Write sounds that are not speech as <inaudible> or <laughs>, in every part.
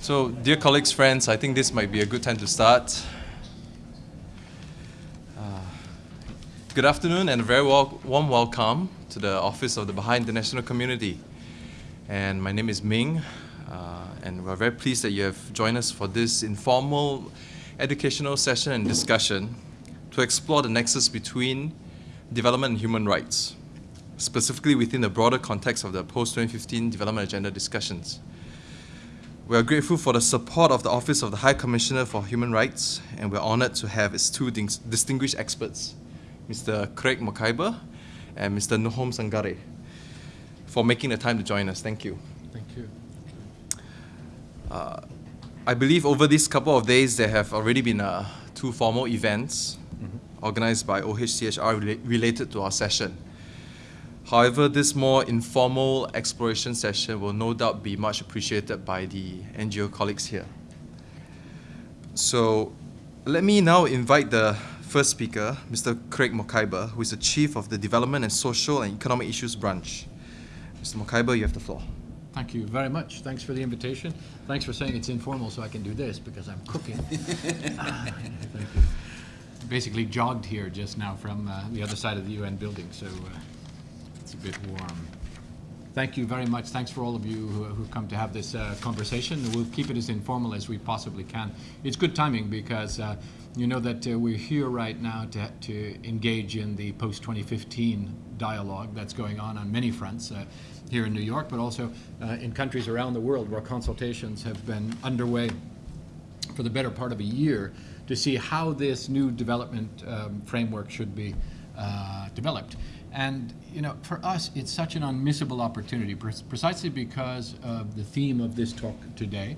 So, dear colleagues, friends, I think this might be a good time to start. Uh, good afternoon and a very wel warm welcome to the Office of the Baha'i International Community. And my name is Ming, uh, and we're very pleased that you have joined us for this informal educational session and discussion to explore the nexus between development and human rights, specifically within the broader context of the post-2015 development agenda discussions. We are grateful for the support of the Office of the High Commissioner for Human Rights, and we're honored to have its two distinguished experts, Mr. Craig Mokhiber and Mr. Nahum Sangare, for making the time to join us. Thank you. Thank you. Uh, I believe over these couple of days there have already been uh, two formal events mm -hmm. organized by OHCHR rela related to our session. However, this more informal exploration session will no doubt be much appreciated by the NGO colleagues here. So let me now invite the first speaker, Mr. Craig Mokhiber, who is the Chief of the Development and Social and Economic Issues Branch. Mr. Mokhiber, you have the floor. Thank you very much. Thanks for the invitation. Thanks for saying it's informal so I can do this because I'm cooking. Thank <laughs> you. Basically jogged here just now from uh, the other side of the UN building, so uh, bit warm. Thank you very much. Thanks for all of you who, who come to have this uh, conversation. We'll keep it as informal as we possibly can. It's good timing because uh, you know that uh, we're here right now to, to engage in the post-2015 dialogue that's going on on many fronts uh, here in New York, but also uh, in countries around the world where consultations have been underway for the better part of a year to see how this new development um, framework should be uh, developed. And you know, for us, it's such an unmissable opportunity, precisely because of the theme of this talk today,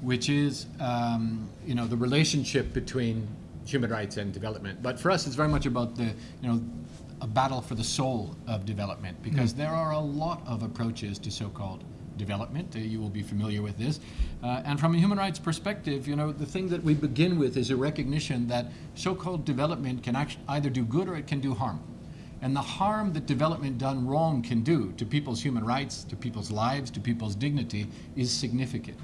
which is um, you know the relationship between human rights and development. But for us, it's very much about the you know a battle for the soul of development, because mm. there are a lot of approaches to so-called development. Uh, you will be familiar with this. Uh, and from a human rights perspective, you know, the thing that we begin with is a recognition that so-called development can either do good or it can do harm and the harm that development done wrong can do to people's human rights, to people's lives, to people's dignity is significant.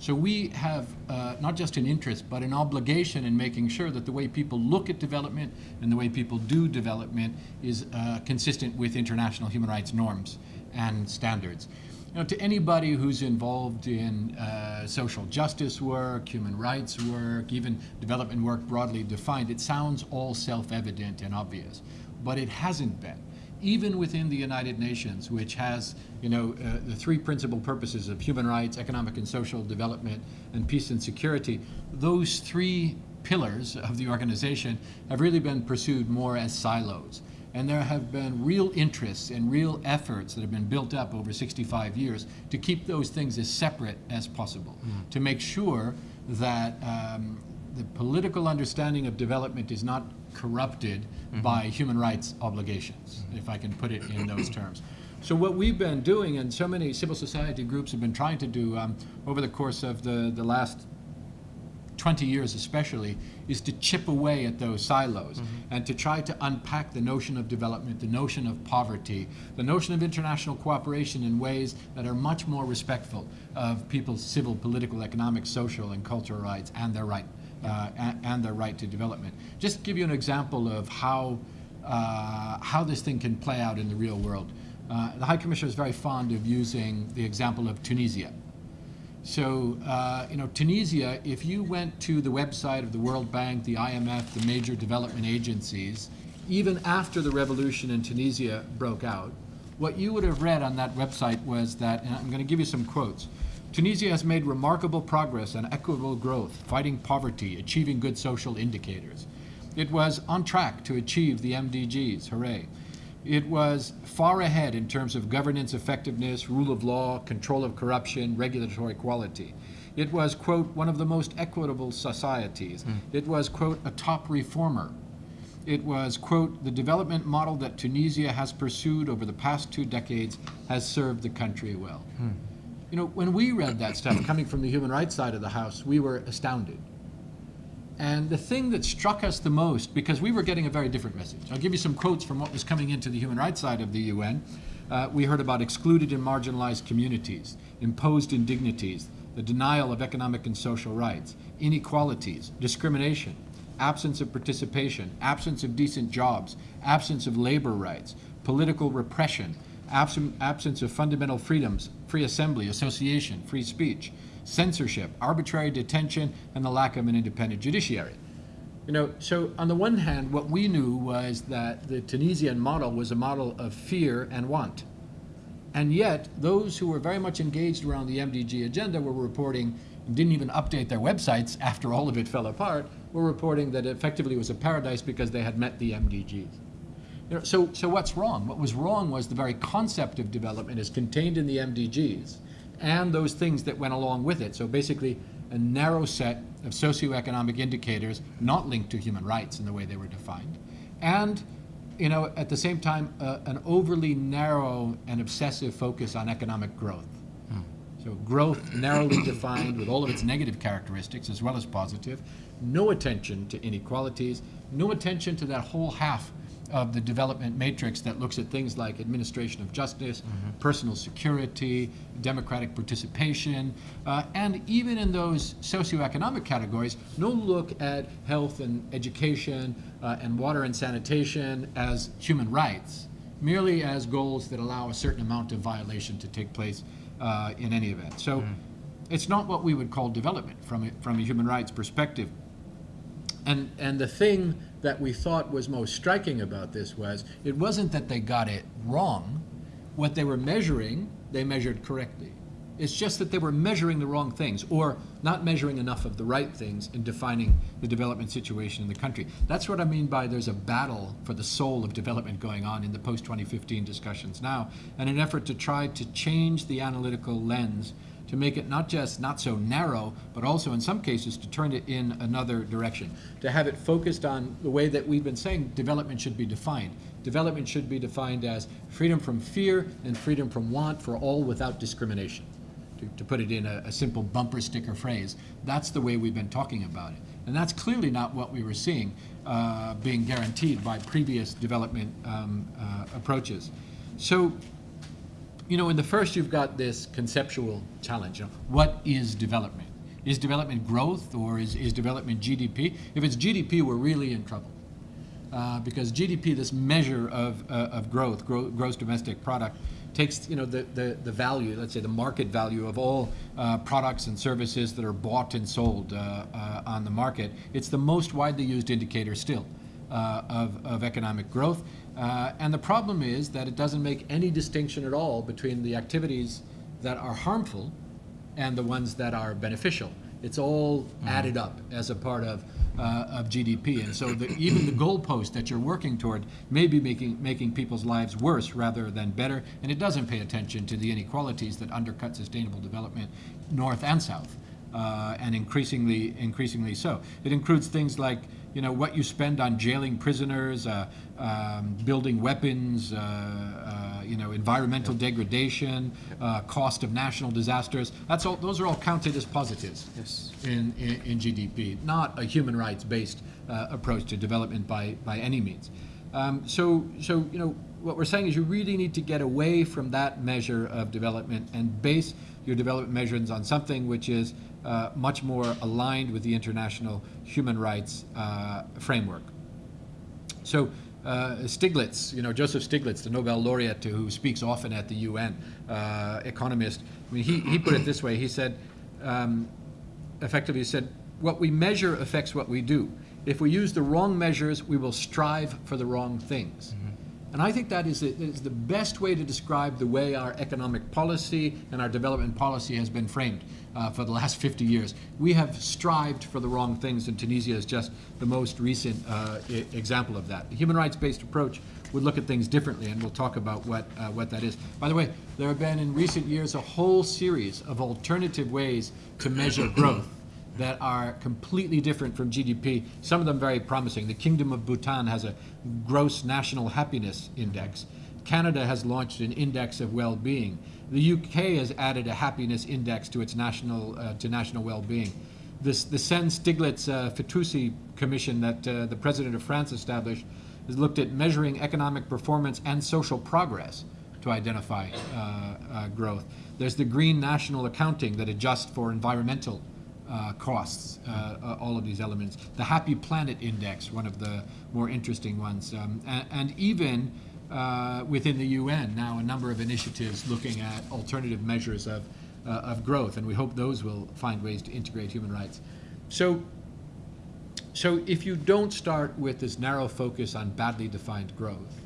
So we have uh, not just an interest, but an obligation in making sure that the way people look at development and the way people do development is uh, consistent with international human rights norms and standards. You know, to anybody who's involved in uh, social justice work, human rights work, even development work broadly defined, it sounds all self-evident and obvious but it hasn't been. Even within the United Nations, which has you know, uh, the three principal purposes of human rights, economic and social development, and peace and security, those three pillars of the organization have really been pursued more as silos. And there have been real interests and real efforts that have been built up over 65 years to keep those things as separate as possible, mm. to make sure that um, the political understanding of development is not corrupted mm -hmm. by human rights obligations, if I can put it in those <clears throat> terms. So what we've been doing, and so many civil society groups have been trying to do um, over the course of the, the last 20 years especially, is to chip away at those silos mm -hmm. and to try to unpack the notion of development, the notion of poverty, the notion of international cooperation in ways that are much more respectful of people's civil, political, economic, social, and cultural rights and their right uh, and, their right to development. Just to give you an example of how, uh, how this thing can play out in the real world. Uh, the High Commissioner is very fond of using the example of Tunisia. So, uh, you know, Tunisia, if you went to the website of the World Bank, the IMF, the major development agencies, even after the revolution in Tunisia broke out, what you would have read on that website was that, and I'm going to give you some quotes, Tunisia has made remarkable progress on equitable growth, fighting poverty, achieving good social indicators. It was on track to achieve the MDGs, hooray. It was far ahead in terms of governance effectiveness, rule of law, control of corruption, regulatory quality. It was, quote, one of the most equitable societies. Mm. It was, quote, a top reformer. It was, quote, the development model that Tunisia has pursued over the past two decades has served the country well. Mm. You know, when we read that stuff coming from the human rights side of the house, we were astounded. And the thing that struck us the most, because we were getting a very different message. I'll give you some quotes from what was coming into the human rights side of the UN. Uh, we heard about excluded and marginalized communities, imposed indignities, the denial of economic and social rights, inequalities, discrimination, absence of participation, absence of decent jobs, absence of labor rights, political repression, absence, of fundamental freedoms, free assembly, association, free speech, censorship, arbitrary detention, and the lack of an independent judiciary. You know, so on the one hand, what we knew was that the Tunisian model was a model of fear and want. And yet, those who were very much engaged around the MDG agenda were reporting, and didn't even update their websites after all of it fell apart, were reporting that effectively it was a paradise because they had met the MDGs. So, so what's wrong? What was wrong was the very concept of development is contained in the MDGs and those things that went along with it. So basically, a narrow set of socioeconomic indicators not linked to human rights in the way they were defined. And, you know, at the same time, uh, an overly narrow and obsessive focus on economic growth. So growth narrowly <coughs> defined with all of its negative characteristics as well as positive. No attention to inequalities. No attention to that whole half of the development matrix that looks at things like administration of justice, personal security, democratic participation, uh, and even in those socioeconomic categories, no look at health and education uh, and water and sanitation as human rights, merely as goals that allow a certain amount of violation to take place uh, in any event. So it's not what we would call development from a, from a human rights perspective. And, and the thing that we thought was most striking about this was it wasn't that they got it wrong. What they were measuring, they measured correctly. It's just that they were measuring the wrong things or not measuring enough of the right things in defining the development situation in the country. That's what I mean by there's a battle for the soul of development going on in the post 2015 discussions now, and an effort to try to change the analytical lens to make it not just not so narrow, but also in some cases to turn it in another direction, to have it focused on the way that we've been saying development should be defined. Development should be defined as freedom from fear and freedom from want for all without discrimination. To, to put it in a, a simple bumper sticker phrase, that's the way we've been talking about it. And that's clearly not what we were seeing uh, being guaranteed by previous development um, uh, approaches. So you know, in the first, you've got this conceptual challenge. Know, what is development? Is development growth or is, is development GDP? If it's GDP, we're really in trouble. Uh, because GDP, this measure of, uh, of growth, gro gross domestic product, takes you know the, the, the value, let's say the market value of all uh, products and services that are bought and sold uh, uh, on the market. It's the most widely used indicator still uh, of, of economic growth. Uh, and the problem is that it doesn't make any distinction at all between the activities that are harmful and the ones that are beneficial. It's all added up as a part of, uh, of GDP. And so the, even the goalpost that you're working toward may be making, making people's lives worse rather than better. And it doesn't pay attention to the inequalities that undercut sustainable development north and south. Uh, and increasingly, increasingly so. It includes things like you know, what you spend on jailing prisoners, uh, um, building weapons, uh, uh, you know, environmental degradation, uh, cost of national disasters. That's all. Those are all counted as positives Yes. in, in, in GDP, not a human rights-based uh, approach to development by, by any means. Um, so, so, you know, what we're saying is you really need to get away from that measure of development and base your development measures on something which is uh, much more aligned with the international human rights uh, framework. So uh, Stiglitz, you know, Joseph Stiglitz, the Nobel laureate who speaks often at the UN, uh, economist, I mean, he, he put it this way. He said, um, effectively, he said, what we measure affects what we do. If we use the wrong measures, we will strive for the wrong things. And I think that is, is the best way to describe the way our economic policy and our development policy has been framed uh, for the last 50 years. We have strived for the wrong things, and Tunisia is just the most recent uh, example of that. The human rights-based approach would look at things differently, and we'll talk about what, uh, what that is. By the way, there have been in recent years a whole series of alternative ways to measure growth that are completely different from GDP, some of them very promising. The Kingdom of Bhutan has a gross national happiness index. Canada has launched an index of well-being. The UK has added a happiness index to its national, uh, to national well-being. This, the Sen Stiglitz uh, Fitoussi Commission that uh, the President of France established has looked at measuring economic performance and social progress to identify uh, uh, growth. There's the green national accounting that adjusts for environmental uh, costs, uh, uh, all of these elements. The Happy Planet Index, one of the more interesting ones. Um, and, and even uh, within the UN now, a number of initiatives looking at alternative measures of, uh, of growth, and we hope those will find ways to integrate human rights. So, so if you don't start with this narrow focus on badly defined growth,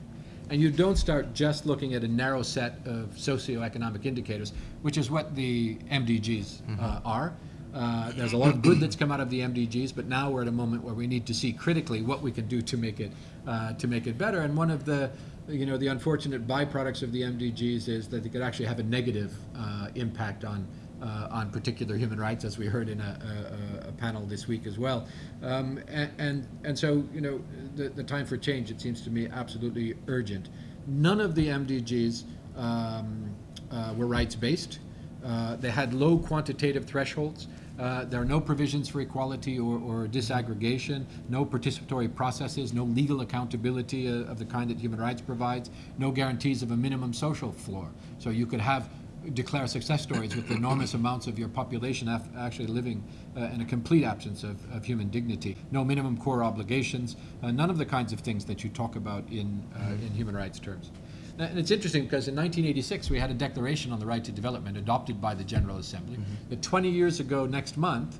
and you don't start just looking at a narrow set of socioeconomic indicators, which is what the MDGs uh, are. Uh, there's a lot of good that's come out of the MDGs, but now we're at a moment where we need to see critically what we can do to make it uh, to make it better. And one of the you know the unfortunate byproducts of the MDGs is that they could actually have a negative uh, impact on uh, on particular human rights, as we heard in a, a, a panel this week as well. Um, and, and, and so, you know, the, the time for change, it seems to me, absolutely urgent. None of the MDGs um, uh, were rights-based. Uh, they had low quantitative thresholds. Uh, there are no provisions for equality or, or, disaggregation, no participatory processes, no legal accountability uh, of the kind that human rights provides, no guarantees of a minimum social floor. So you could have declare success stories with enormous <coughs> amounts of your population actually living uh, in a complete absence of, of, human dignity. No minimum core obligations, uh, none of the kinds of things that you talk about in, uh, in human rights terms. And it's interesting because in 1986 we had a Declaration on the Right to Development adopted by the General Assembly. Mm -hmm. But 20 years ago next month,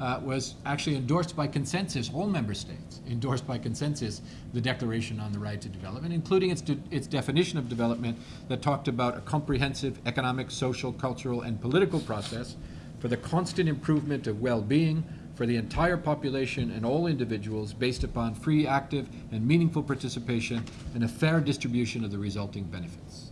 uh, was actually endorsed by consensus, all member states endorsed by consensus the Declaration on the Right to Development, including its, de its definition of development that talked about a comprehensive economic, social, cultural, and political process for the constant improvement of well-being for the entire population and all individuals based upon free, active, and meaningful participation and a fair distribution of the resulting benefits.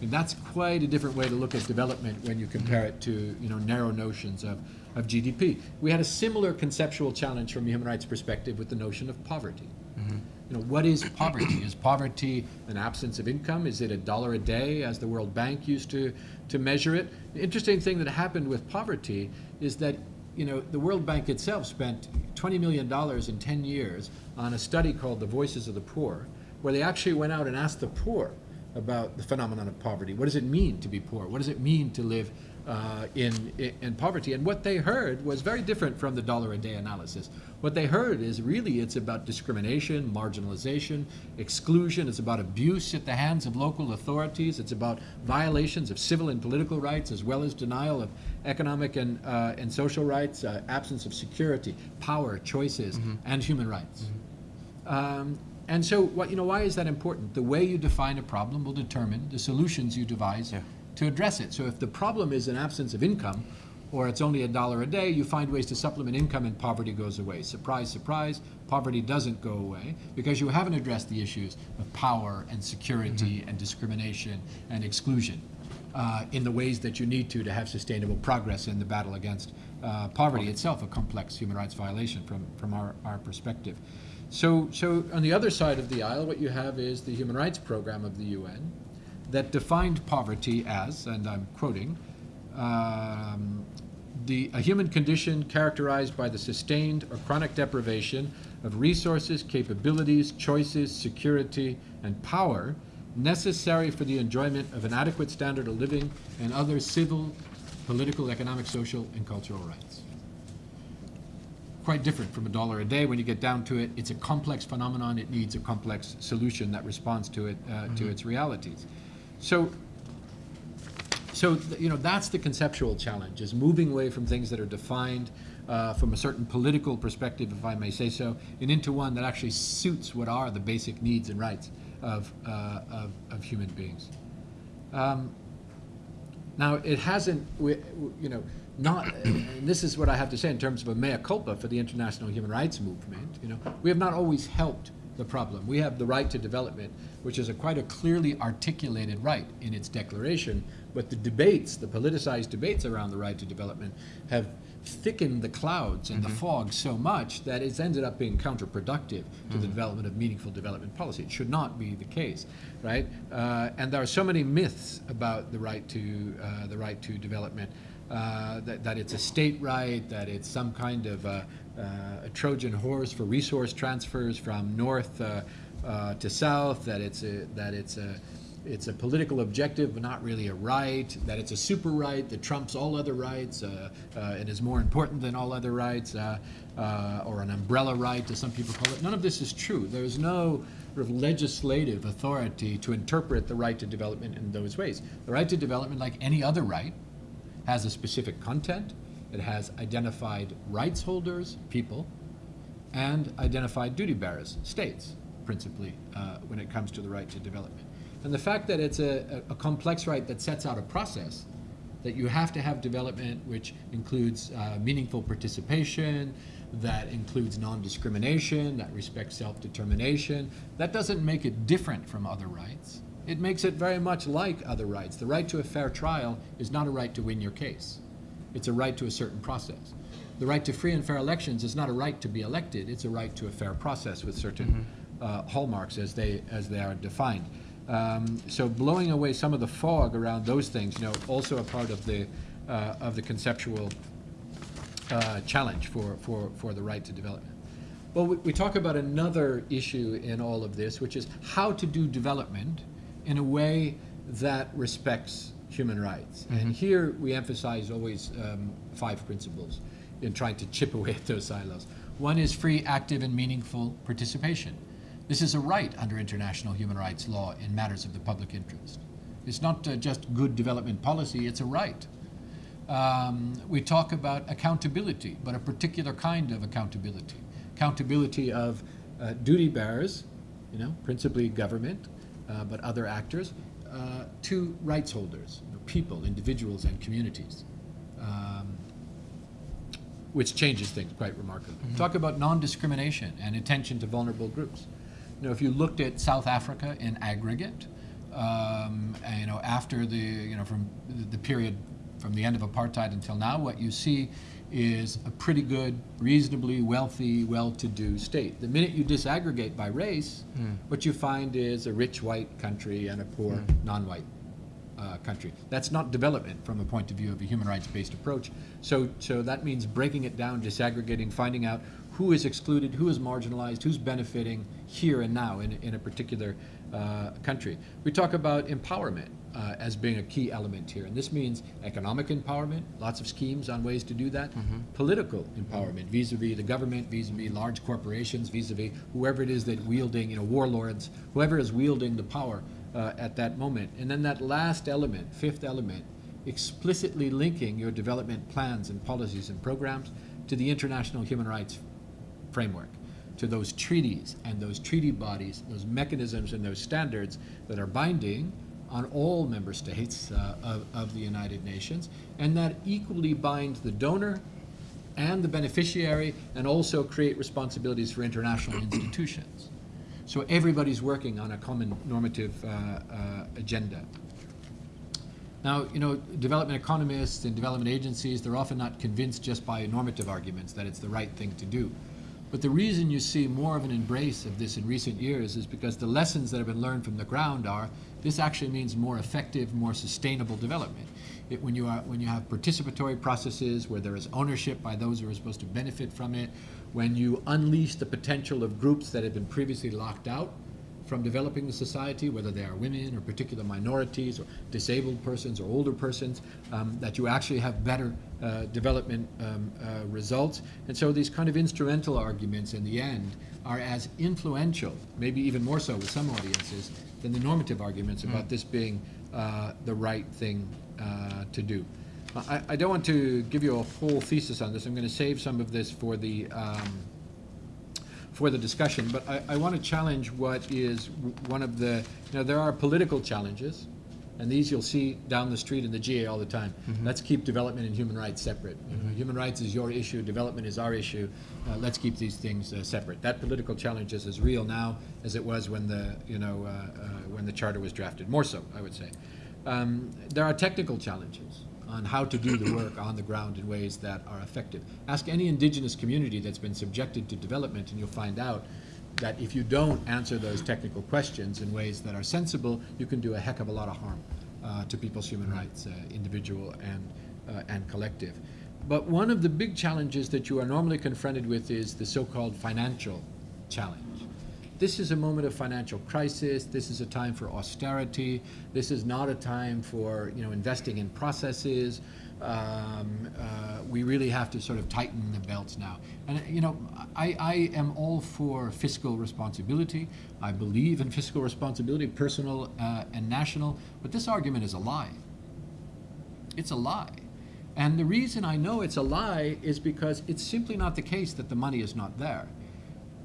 And that's quite a different way to look at development when you compare it to you know, narrow notions of of GDP. We had a similar conceptual challenge from a human rights perspective with the notion of poverty. Mm -hmm. You know, what is poverty? is poverty an absence of income? Is it a dollar a day, as the World Bank used to, to measure it? The interesting thing that happened with poverty is that you know, the World Bank itself spent $20 million in 10 years on a study called The Voices of the Poor, where they actually went out and asked the poor about the phenomenon of poverty. What does it mean to be poor? What does it mean to live uh, in, in poverty. And what they heard was very different from the dollar a day analysis. What they heard is really it's about discrimination, marginalization, exclusion. It's about abuse at the hands of local authorities. It's about violations of civil and political rights as well as denial of economic and, uh, and social rights, uh, absence of security, power, choices, mm -hmm. and human rights. Mm -hmm. um, and so, what, you know, why is that important? The way you define a problem will determine the solutions you devise yeah to address it. So if the problem is an absence of income, or it's only a dollar a day, you find ways to supplement income and poverty goes away. Surprise, surprise, poverty doesn't go away because you haven't addressed the issues of power and security mm -hmm. and discrimination and exclusion uh, in the ways that you need to to have sustainable progress in the battle against uh, poverty itself, a complex human rights violation from, from our, our perspective. So, so on the other side of the aisle, what you have is the human rights program of the UN, that defined poverty as, and I'm quoting, um, the, a human condition characterized by the sustained or chronic deprivation of resources, capabilities, choices, security, and power necessary for the enjoyment of an adequate standard of living and other civil, political, economic, social, and cultural rights. Quite different from a dollar a day when you get down to it. It's a complex phenomenon. It needs a complex solution that responds to it, uh, mm -hmm. to mm-hmm. its realities. So, so you know that's the conceptual challenge: is moving away from things that are defined uh, from a certain political perspective, if I may say so, and into one that actually suits what are the basic needs and rights of uh, of, of, human beings. Um, now, it hasn't, you know, not, and this is what I have to say in terms of a mea culpa for the international human rights movement. You know, we have not always helped the problem. We have the right to development, which is a quite a clearly articulated right in its declaration, but the debates, the politicized debates around the right to development have thickened the clouds and mm -hmm. the mm-hmm. fog so much that it's ended up being counterproductive to mm -hmm. the development of meaningful development policy. It should not be the case, right? Uh, and there are so many myths about the right to uh, the right to development. Uh, that, that, it's a state right, that it's some kind of uh, uh, a Trojan horse for resource transfers from north uh, uh, to south, that it's a, that it's a, it's a political objective, but not really a right, that it's a super right that trumps all other rights uh, uh, and is more important than all other rights, uh, uh, or an umbrella right, as some people call it. None of this is true. There's no sort of legislative authority to interpret the right to development in those ways. The right to development, like any other right, has a specific content. It has identified rights holders, people, and identified duty bearers, states, principally, uh, when it comes to the right to development. And the fact that it's a, a, a complex right that sets out a process, that you have to have development which includes uh, meaningful participation, that includes non-discrimination, that respects self-determination, that doesn't make it different from other rights. It makes it very much like other rights. The right to a fair trial is not a right to win your case. It's a right to a certain process. The right to free and fair elections is not a right to be elected. It's a right to a fair process with certain uh, hallmarks as they as they are defined. Um, so blowing away some of the fog around those things, you know, also a part of the uh, of the conceptual uh, challenge for, for, for the right to development. Well, we, we talk about another issue in all of this, which is how to do development in a way that respects human rights. And here we emphasize always um, five principles in trying to chip away at those silos. One is free, active, and meaningful participation. This is a right under international human rights law in matters of the public interest. It's not uh, just good development policy, it's a right. Um, we talk about accountability, but a particular kind of accountability. Accountability of uh, duty bearers, you know, principally government, uh, but other actors, uh, to rights holders, you know, people, individuals, and communities, um, which changes things quite remarkably. Talk about non-discrimination and attention to vulnerable groups. You know, if you looked at South Africa in aggregate, um, and, you know, after the, you know, from the period from the end of apartheid until now, what you see is a pretty good, reasonably wealthy, well-to-do state. The minute you disaggregate by race, what you find is a rich white country and a poor non-white uh, country. That's not development from a point of view of a human rights-based approach. So, so that means breaking it down, disaggregating, finding out who is excluded, who is marginalized, who's benefiting here and now in, in a particular uh, country. We talk about empowerment uh, as being a key element here, and this means economic empowerment, lots of schemes on ways to do that, political empowerment vis-a-vis the government, vis-a-vis large corporations, vis-a-vis whoever it is that wielding, you know, warlords, whoever is wielding the power uh, at that moment. And then that last element, fifth element, explicitly linking your development plans and policies and programs to the international human rights framework, to those treaties and those treaty bodies, those mechanisms and those standards that are binding on all member states uh, of, of the United Nations, and that equally binds the donor and the beneficiary, and also create responsibilities for international <clears throat> institutions. So everybody's working on a common normative uh, uh, agenda. Now, you know, development economists and development agencies, they're often not convinced just by normative arguments that it's the right thing to do. But the reason you see more of an embrace of this in recent years is because the lessons that have been learned from the ground are this actually means more effective, more sustainable development. It, when, you are, when you have participatory processes where there is ownership by those who are supposed to benefit from it, when you unleash the potential of groups that have been previously locked out from developing the society, whether they are women or particular minorities or disabled persons or older persons, um, that you actually have better uh, development um, uh, results. And so these kind of instrumental arguments in the end are as influential, maybe even more so with some audiences, than the normative arguments about this being uh, the right thing uh, to do. I, I don't want to give you a whole thesis on this. I'm going to save some of this for the um, for the discussion, but I, I want to challenge what is one of the, you know, there are political challenges, and these you'll see down the street in the GA all the time. Let's keep development and human rights separate. You know, Human rights is your issue, development is our issue. Uh, let's keep these things uh, separate. That political challenge is as real now as it was when the, you know, uh, uh, when the charter was drafted, more so, I would say. Um, there are technical challenges on how to do the work on the ground in ways that are effective. Ask any indigenous community that's been subjected to development and you'll find out that if you don't answer those technical questions in ways that are sensible, you can do a heck of a lot of harm uh, to people's human rights, uh, individual and, uh, and collective. But one of the big challenges that you are normally confronted with is the so-called financial challenge. This is a moment of financial crisis. This is a time for austerity. This is not a time for you know investing in processes. Um, uh, we really have to sort of tighten the belts now. And you know, I, I am all for fiscal responsibility. I believe in fiscal responsibility, personal uh, and national. But this argument is a lie. It's a lie. And the reason I know it's a lie is because it's simply not the case that the money is not there.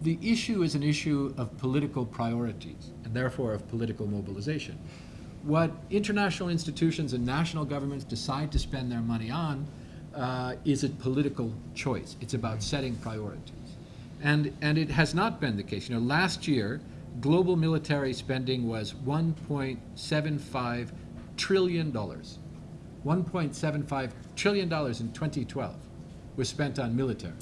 The issue is an issue of political priorities and therefore of political mobilization. What international institutions and national governments decide to spend their money on uh, is a political choice. It's about setting priorities. And, and it has not been the case. You know, last year, global military spending was $1.75 trillion. $1.75 trillion in 2012 was spent on military.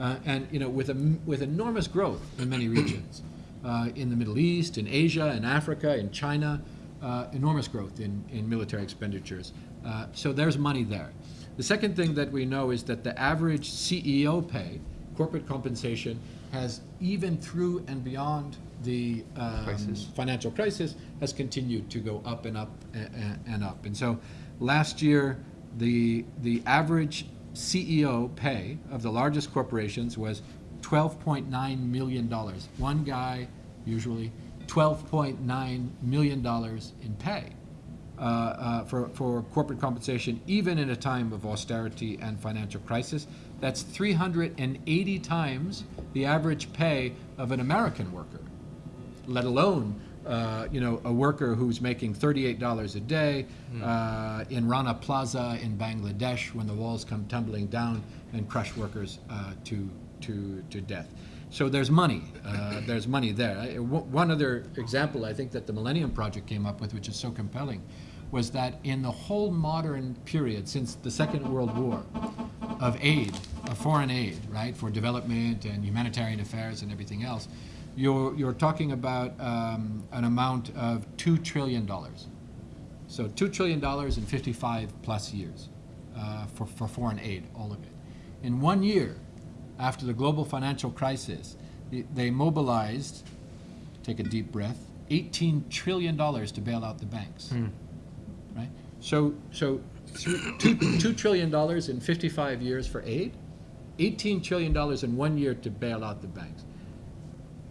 Uh, and you know, with, a, with enormous growth in many regions, uh, in the Middle East, in Asia, in Africa, in China, uh, enormous growth in, in military expenditures. Uh, so there's money there. The second thing that we know is that the average CEO pay, corporate compensation, has even through and beyond the um, Crisis. financial crisis, has continued to go up and up and, and up. And so last year, the, the average CEO pay of the largest corporations was $12.9 million. One guy, usually, $12.9 million in pay uh, uh, for, for corporate compensation, even in a time of austerity and financial crisis. That's 380 times the average pay of an American worker, let alone uh, you know, a worker who's making $38 a day uh, in Rana Plaza in Bangladesh when the walls come tumbling down and crush workers uh, to, to, to death. So there's money. Uh, <coughs> there's money there. I- One other example I think that the Millennium Project came up with, which is so compelling, was that in the whole modern period since the Second World War of aid, of foreign aid, right, for development and humanitarian affairs and everything else, you're, you're talking about um, an amount of $2 trillion. So $2 trillion in 55 plus years uh, for, for foreign aid, all of it. In one year, after the global financial crisis, they- mobilized, take a deep breath, $18 trillion to bail out the banks. Right? So, so two, $2 trillion in 55 years for aid, $18 trillion in one year to bail out the banks.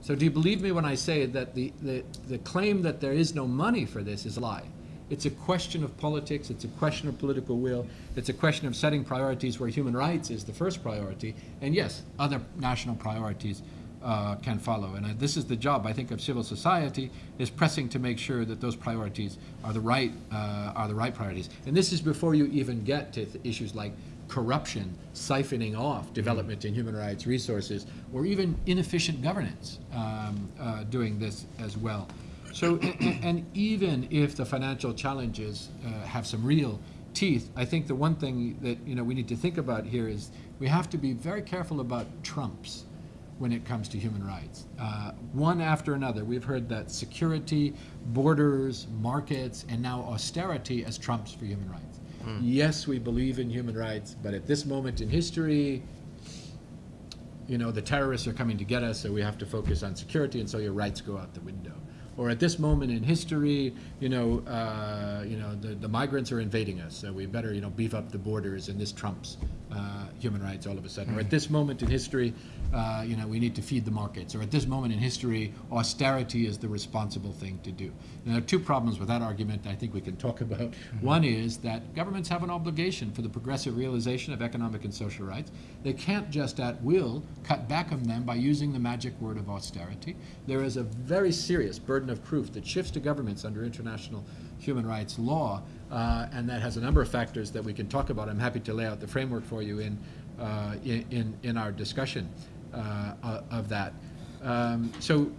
So do you believe me when I say that the, the, the claim that there is no money for this is a lie? It's a question of politics, it's a question of political will, it's a question of setting priorities where human rights is the first priority, and yes, other national priorities uh, can follow. And uh, this is the job, I think, of civil society, is pressing to make sure that those priorities are the right, uh, are the right priorities. And this is before you even get to issues like corruption, siphoning off development and human rights resources, or even inefficient governance um, uh, doing this as well. So, and even if the financial challenges uh, have some real teeth, I think the one thing that you know we need to think about here is we have to be very careful about trumps when it comes to human rights. Uh, one after another, we've heard that security, borders, markets, and now austerity as trumps for human rights. Yes, we believe in human rights, but at this moment in history, you know, the terrorists are coming to get us, so we have to focus on security, and so your rights go out the window. Or at this moment in history, you know, uh, you know, the, the migrants are invading us, so we better, you know, beef up the borders, and this trumps uh, human rights all of a sudden. Or at this moment in history, uh, you know, we need to feed the markets. Or at this moment in history, austerity is the responsible thing to do. And there are two problems with that argument I think we can talk <laughs> about. One is that governments have an obligation for the progressive realization of economic and social rights. They can't just at will cut back on them by using the magic word of austerity. There is a very serious burden of proof that shifts to governments under international human rights law, uh, and that has a number of factors that we can talk about. I'm happy to lay out the framework for you in, uh, in, in, our discussion uh, of that. Um, so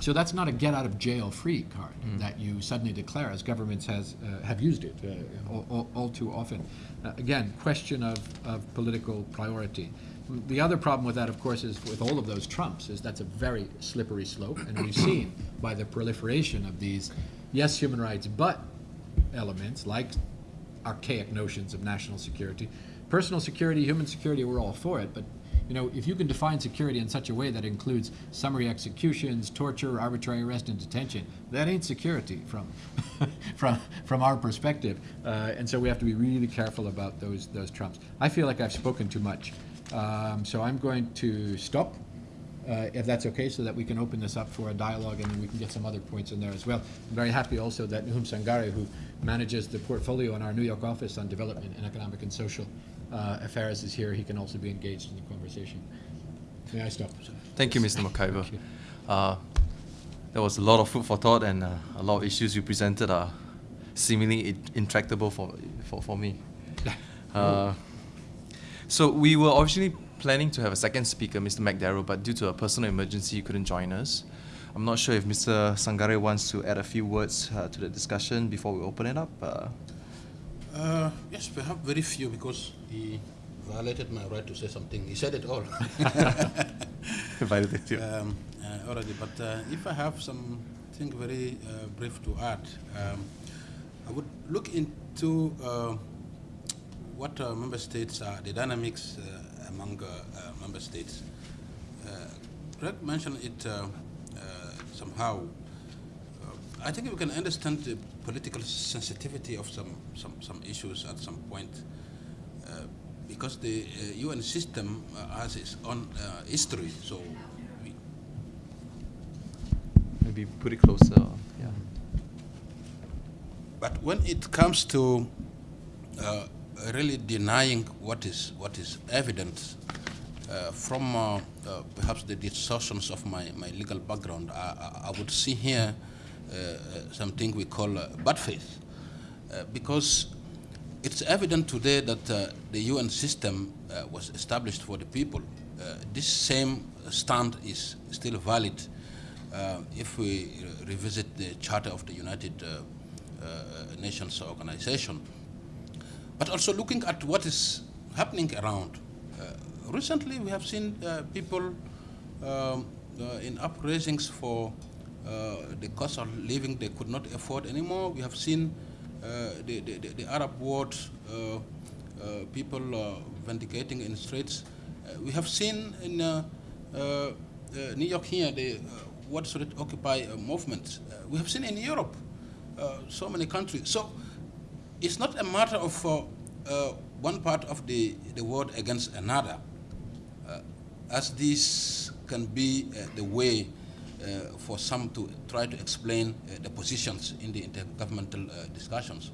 so that's not a get out of jail free card that you suddenly declare, as governments has uh, have used it uh, all, all, all too often. Uh, again, question of, of political priority. The other problem with that, of course, is with all of those trumps, is that's a very slippery slope, and we've seen by the proliferation of these, yes, human rights, but elements like archaic notions of national security. Personal security, human security, we're all for it, but you know, if you can define security in such a way that includes summary executions, torture, arbitrary arrest and detention, that ain't security from, <laughs> from, from our perspective. Uh, and so we have to be really careful about those, those trumps. I feel like I've spoken too much. Um, so I'm going to stop uh, if that's okay, so that we can open this up for a dialogue and then we can get some other points in there as well. I'm very happy also that Nahum Sangare, who manages the portfolio in our New York office on development and economic and social uh, affairs, is here. He can also be engaged in the conversation. May I stop? Thank you, Mr. You. Uh, there was a lot of food for thought, and uh, a lot of issues you presented are seemingly intractable for, for, for me. <laughs> Uh, so we were originally planning to have a second speaker, Mr. McDarrow, but due to a personal emergency, he couldn't join us. I'm not sure if Mr. Sangare wants to add a few words uh, to the discussion before we open it up. Uh, Uh, yes, we have very few because he violated my right to say something. He said it all <laughs> invited you. um, uh, already. But uh, if I have something very uh, brief to add, um, I would look into uh, what uh, member states are, the dynamics uh, among uh, uh, member states. Uh, Greg mentioned it uh, uh, somehow. Uh, I think we can understand the political sensitivity of some, some, some issues at some point uh, because the uh, UN system uh, has its own uh, history. So we, Maybe put it closer. Yeah. But when it comes to uh, really denying what is what is evident uh, from uh, uh, perhaps the distortions of my, my legal background, I, I, I would see here uh, uh, something we call uh, bad faith, because it's evident today that the UN system was established for the people. This same stand is still valid if we re- revisit the Charter of the United Nations Organization. But also looking at what is happening around. Uh, recently, we have seen uh, people um, uh, in uprisings for the cost of living they could not afford anymore. We have seen the, the, the, Arab world, people vindicating in streets. We have seen in New York here the Wall Street Occupy uh, movement. Uh, we have seen in Europe uh, so many countries. So it's not a matter of uh, uh, one part of the, the world against another, uh, as this can be uh, the way uh, for some to try to explain uh, the positions in the intergovernmental discussions.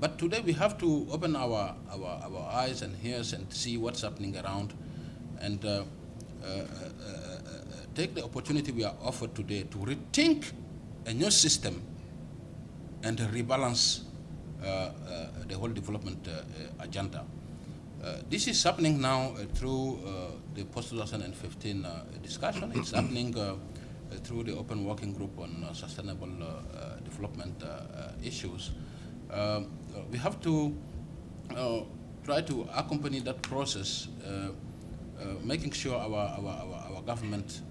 But today we have to open our, our, our eyes and ears and see what's happening around and take the opportunity we are offered today to rethink a new system and rebalance the whole development uh, uh, agenda. Uh, this is happening now uh, through uh, the post-2015 uh, discussion. It's <coughs> happening uh, uh, through the Open Working Group on uh, Sustainable uh, uh, Development uh, uh, Issues. Um, uh, we have to uh, try to accompany that process, uh, uh, making sure our, our, our, our government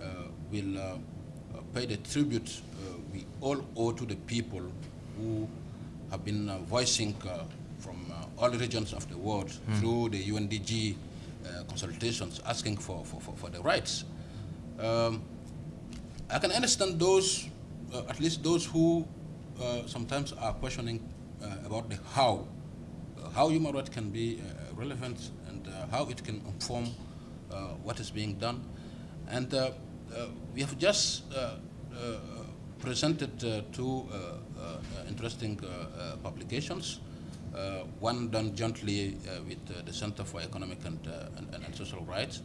uh, will uh, uh, pay the tribute uh, we all owe to the people who have been uh, voicing uh, from uh, all regions of the world through the UNDG uh, consultations asking for, for, for, for the rights. Um, I can understand those, uh, at least those who uh, sometimes are questioning uh, about the how, uh, how human rights can be uh, relevant and uh, how it can inform uh, what is being done. And uh, uh, we have just uh, uh, presented two uh, interesting uh, uh, publications. Uh, one done jointly with the Center for Economic and, and, and Social Rights.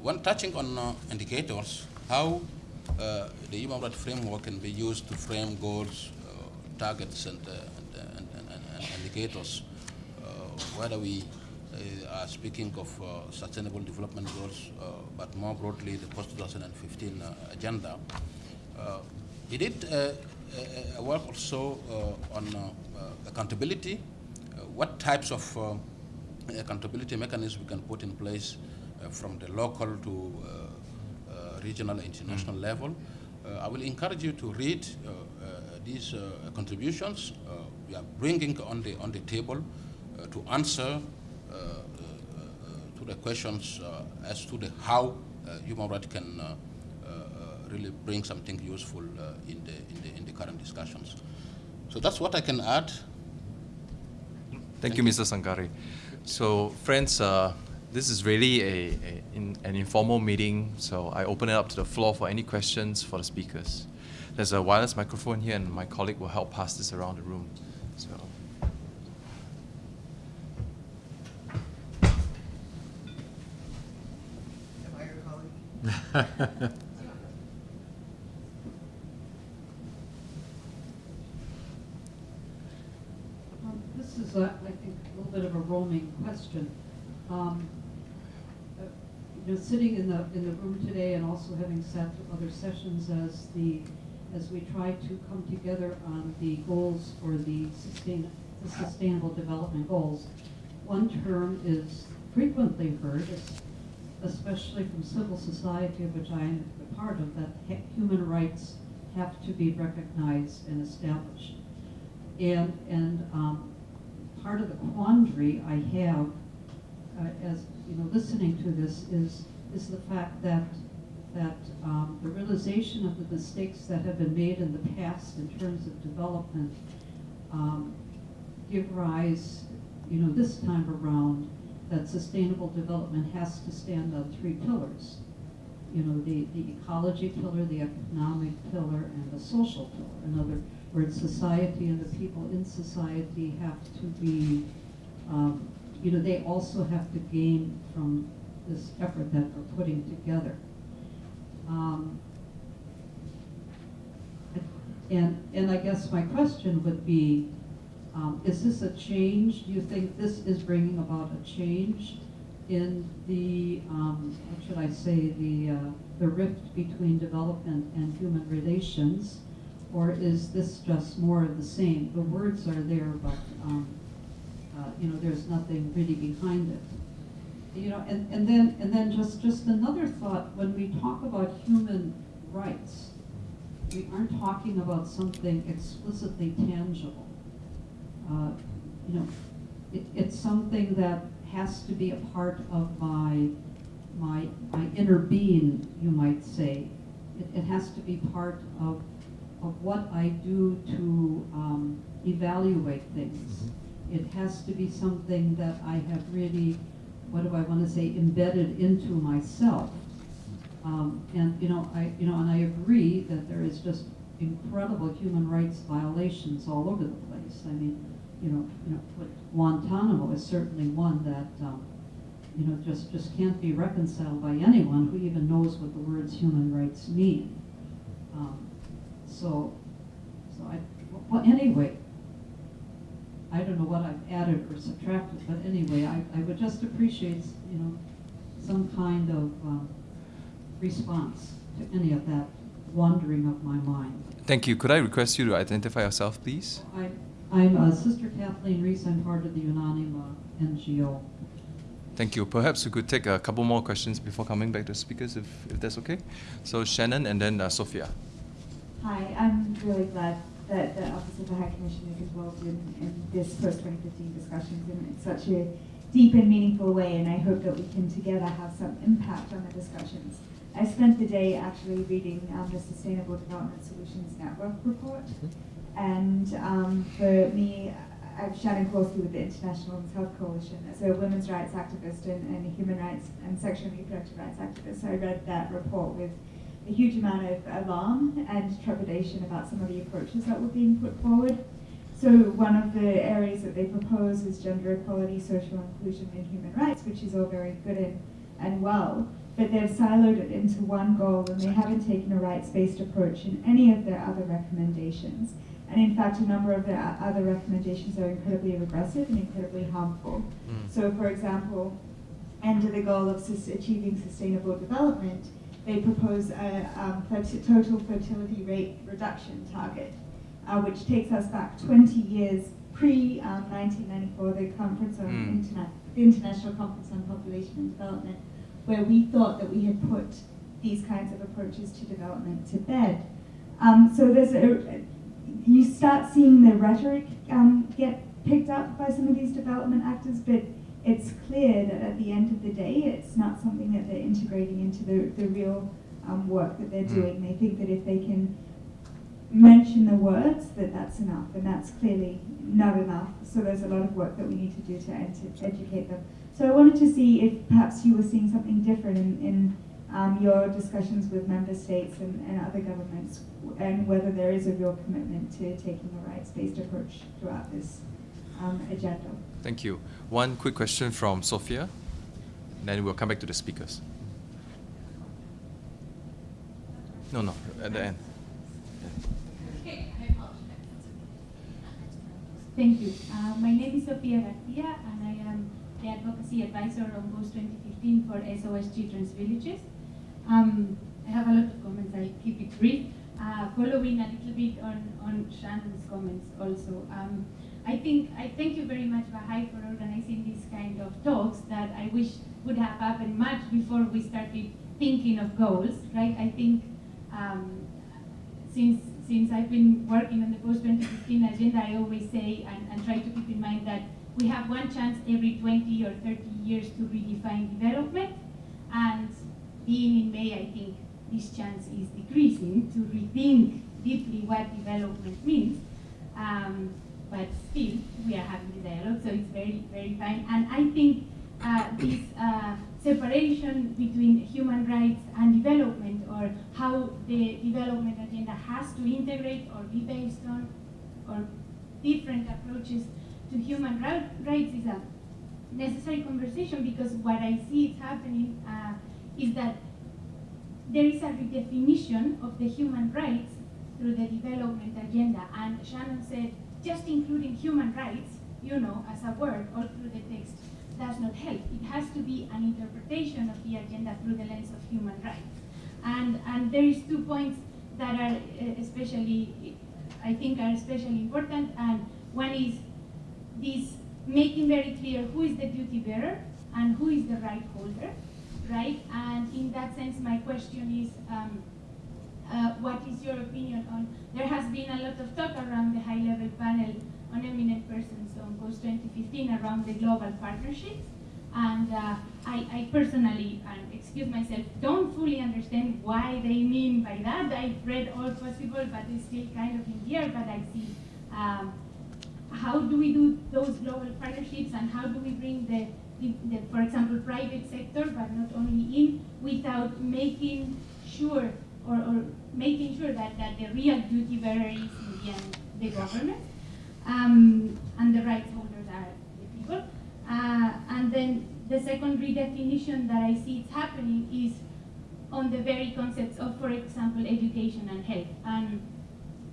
One touching on indicators, how the human rights framework can be used to frame goals, targets, and, and, and, indicators. Whether we uh, are speaking of uh, sustainable development goals, uh, but more broadly the post-2015 uh, agenda. Did uh, a, a work also uh, on uh, uh, accountability, uh, what types of uh, accountability mechanisms we can put in place uh, from the local to uh, uh, regional and international level. Uh, I will encourage you to read uh, uh, these uh, contributions uh, we are bringing on the, on the table uh, to answer uh, uh, uh, to the questions uh, as to the how uh, human rights can uh, uh, uh, really bring something useful uh, in, the, in, the, in the current discussions. So that's what I can add. Thank you, Mr. Sangare. So, friends, uh, this is really a, a in, an informal meeting, so I open it up to the floor for any questions for the speakers. There's a wireless microphone here, and my colleague will help pass this around the room. So. Am I your colleague? <laughs> Um, This a- I think, a little bit of a roaming question. Um, You know, sitting in the, in the room today and also having sat through other sessions as the, as we try to come together on the goals for the sustain, the sustainable development goals, one term is frequently heard, especially from civil society, of which I am a part of, that human rights have to be recognized and established. And, and um, part of the quandary I have, uh, as, you know, listening to this is, is the fact that, that um, the realization of the mistakes that have been made in the past in terms of development um, give rise, you know, this time around, that sustainable development has to stand on three pillars. You know, the, the ecology pillar, the economic pillar, and the social pillar. In other words, society and the people in society have to be, um, you know, they also have to gain from this effort that we're putting together. Um, and, and I guess my question would be, um, is this a change? Do you think this is bringing about a change in the, um, what should I say, the, uh, the rift between development and human relations? Or is this just more of the same? The words are there, but, um, uh, you know, there's nothing really behind it. You know, and, and then, and then just, just another thought, when we talk about human rights, we aren't talking about something explicitly tangible. Uh, You know, it, it's something that has to be a part of my, my, my inner being, you might say. It, it has to be part of, of what I do to um, evaluate things. It has to be something that I have really, what do I want to say, embedded into myself. Um, and, you know, I, you know, and I agree that there is just incredible human rights violations all over the place. I mean, you know, you know, what Guantanamo is certainly one that, um, you know, just, just can't be reconciled by anyone who even knows what the words human rights mean. So, so I, well, anyway, I don't know what I've added or subtracted, but anyway, I, I would just appreciate, you know, some kind of, um, response to any of that wandering of my mind. Thank you. Could I request you to identify yourself, please? I, I'm uh, Sister Kathleen Reese. I'm part of the Unanima NGO. Thank you. Perhaps we could take a couple more questions before coming back to speakers, if, if that's okay. So Shannon and then uh, Sophia. Hi, I'm really glad that the Office of the High Commissioner is involved in, in this post-2015 discussions in such a deep and meaningful way, and I hope that we can together have some impact on the discussions. I spent the day actually reading um, the Sustainable Development Solutions Network report, and um, for me, I'm Shannon Kowalski with the International Women's Health Coalition. As a women's rights activist and, and a human rights and sexual and reproductive rights activist, I read that report with a huge amount of alarm and trepidation about some of the approaches that were being put forward. So one of the areas that they propose is gender equality, social inclusion, and human rights, which is all very good and, and well, but they've siloed it into one goal and they haven't taken a rights-based approach in any of their other recommendations. And in fact, a number of the other recommendations are incredibly regressive and incredibly harmful. Mm. So for example, under the goal of achieving sustainable development, they propose a um, total fertility rate reduction target, uh, which takes us back 20 years pre um, 1994, the conference on Mm. interna- the International Conference on Population and Development, where we thought that we had put these kinds of approaches to development to bed. Um, so there's a, you start seeing the rhetoric um, get picked up by some of these development actors, but it's clear that at the end of the day, it's not something that they're integrating into the, the real um, work that they're Mm. doing. They think that if they can mention the words, that that's enough, and that's clearly not enough. So there's a lot of work that we need to do to ed- to educate them. So I wanted to see if perhaps you were seeing something different in, in um, your discussions with member states and, and other governments, and whether there is a real commitment to taking a rights-based approach throughout this um, agenda. Thank you. One quick question from Sophia, then we'll come back to the speakers. No, no, at the end. Thank you. Uh, my name is Sofia Garcia, and I am the advocacy advisor on Post 2015 for SOS Children's Villages. Um, I have a lot of comments. I'll keep it brief. Uh, following a little bit on, on Shannon's comments also. Um, I think I thank you very much, Bahai, for organizing these kind of talks that I wish would have happened much before we started thinking of goals, right? I think um, since since I've been working on the post 2015 agenda, I always say and, and try to keep in mind that we have one chance every 20 or 30 years to redefine development. And being in May, I think this chance is decreasing to rethink deeply what development means. Um, but still, we are having the dialogue, so it's very, very fine. And I think uh, this uh, separation between human rights and development, or how the development agenda has to integrate or be based on, or different approaches to human ri- rights, is a necessary conversation because what I see is happening uh, is that there is a redefinition of the human rights through the development agenda. And Shannon said, just including human rights, you know, as a word all through the text does not help. It has to be an interpretation of the agenda through the lens of human rights. And, and there is two points that are uh, especially, I think are especially important. And one is this making very clear who is the duty bearer and who is the right holder, right? And in that sense, my question is, um, uh, what is your opinion on, there has been a lot of talk around the high-level panel on eminent persons on post 2015 around the global partnerships. And uh, I, I personally, and excuse myself, don't fully understand why they mean by that. I've read all possible, but it's still kind of in the air, but I see um, how do we do those global partnerships and how do we bring the, the, the, for example, private sector, but not only in, without making sure or, or making sure that, that the real duty bearer is in the end the government um, and the rights holders are the people. Uh, and then the second redefinition that I see it's happening is on the very concepts of, for example, education and health and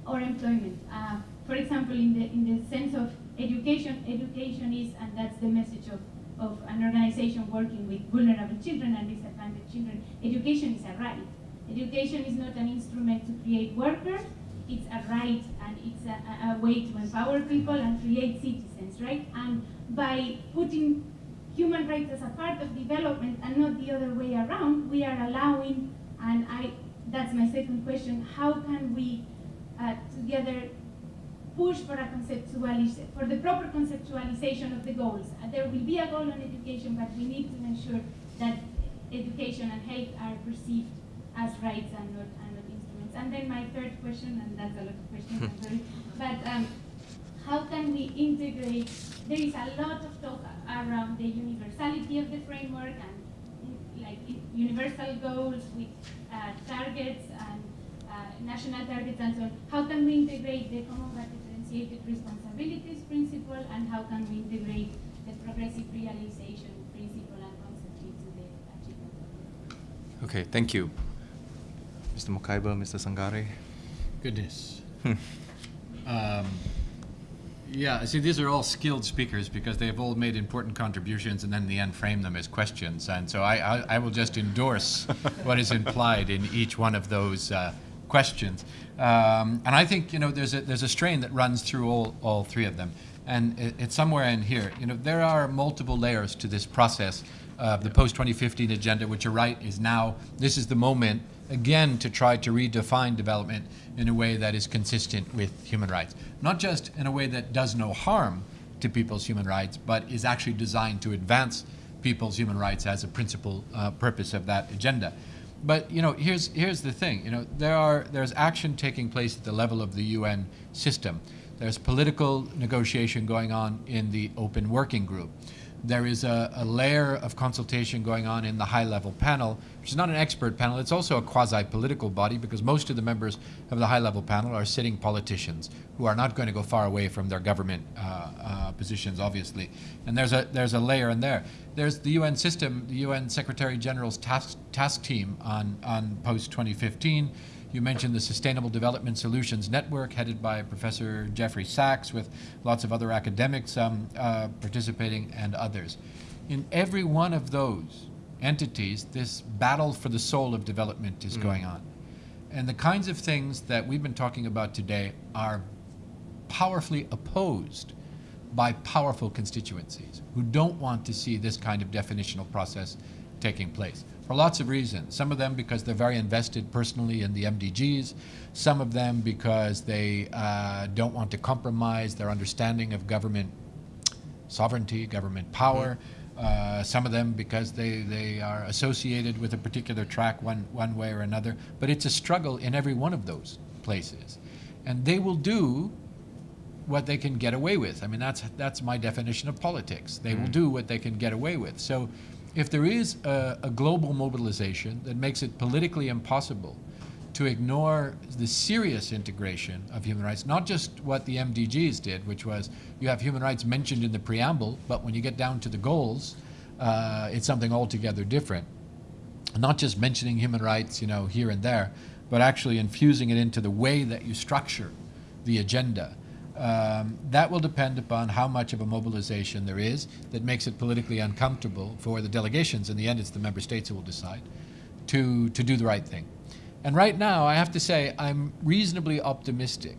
or employment. Uh, for example, in the in the sense of education, education is, and that's the message of, of an organization working with vulnerable children and disadvantaged children. Education is a right. Education is not an instrument to create workers. It's a right and it's a, a, way to empower people and create citizens, right? And by putting human rights as a part of development and not the other way around, we are allowing, and I, that's my second question, how can we uh, together push for a conceptualization, for the proper conceptualization of the goals. Uh, there will be a goal on education, but we need to ensure that education and health are perceived as rights and not, and not instruments. And then my third question, and that's a lot of questions, I'm sorry, but um, how can we integrate, there is a lot of talk around the universality of the framework and like universal goals with uh, targets and uh, national targets and so on. How can we integrate the common but differentiated responsibilities principle and how can we integrate the progressive realization principle and concept into the achievement Okay, thank you. Mr. Mokhiber, Mr. Sangare. Goodness. Um, Yeah, see, these are all skilled speakers because they've all made important contributions and then in the end frame them as questions. And so I, I, I will just endorse <laughs> what is implied in each one of those uh, questions. Um, and I think, you know, there's a, there's a strain that runs through all, all three of them. And it, it's somewhere in here. You know, there are multiple layers to this process of the post-2015 agenda, which you're right, is now, this is the moment, again, to try to redefine development in a way that is consistent with human rights. Not just in a way that does no harm to people's human rights, but is actually designed to advance people's human rights as a principal uh, purpose of that agenda. But you know, here's here's the thing. You know, there are there's action taking place at the level of the UN system. There's political negotiation going on in the open working group. There is a, a layer of consultation going on in the high-level panel, which is not an expert panel. It's also a quasi-political body because most of the members of the high-level panel are sitting politicians who are not going to go far away from their government uh, uh, positions, obviously. And there's a there's a layer in there. There's the UN system, the UN Secretary General's task task team on on post 2015. You mentioned the Sustainable Development Solutions Network, headed by Professor Jeffrey Sachs, with lots of other academics um, uh, participating and others. In every one of those entities, this battle for the soul of development is going on. And the kinds of things that we've been talking about today are powerfully opposed by powerful constituencies who don't want to see this kind of definitional process taking place for lots of reasons. Some of them because they're very invested personally in the MDGs, some of them because they uh, don't want to compromise their understanding of government sovereignty, government power. Uh, some of them because they, they are associated with a particular track one, one way or another. But it's a struggle in every one of those places. And they will do what they can get away with. I mean, that's, that's my definition of politics. They will do what they can get away with. So if there is a, a global mobilization that makes it politically impossible to ignore the serious integration of human rights, not just what the MDGs did, which was you have human rights mentioned in the preamble, but when you get down to the goals, uh, it's something altogether different. Not just mentioning human rights, you know, here and there, but actually infusing it into the way that you structure the agenda. Um, that will depend upon how much of a mobilization there is that makes it politically uncomfortable for the delegations. In the end, it's the member states who will decide to, to do the right thing. And right now, I have to say, I'm reasonably optimistic.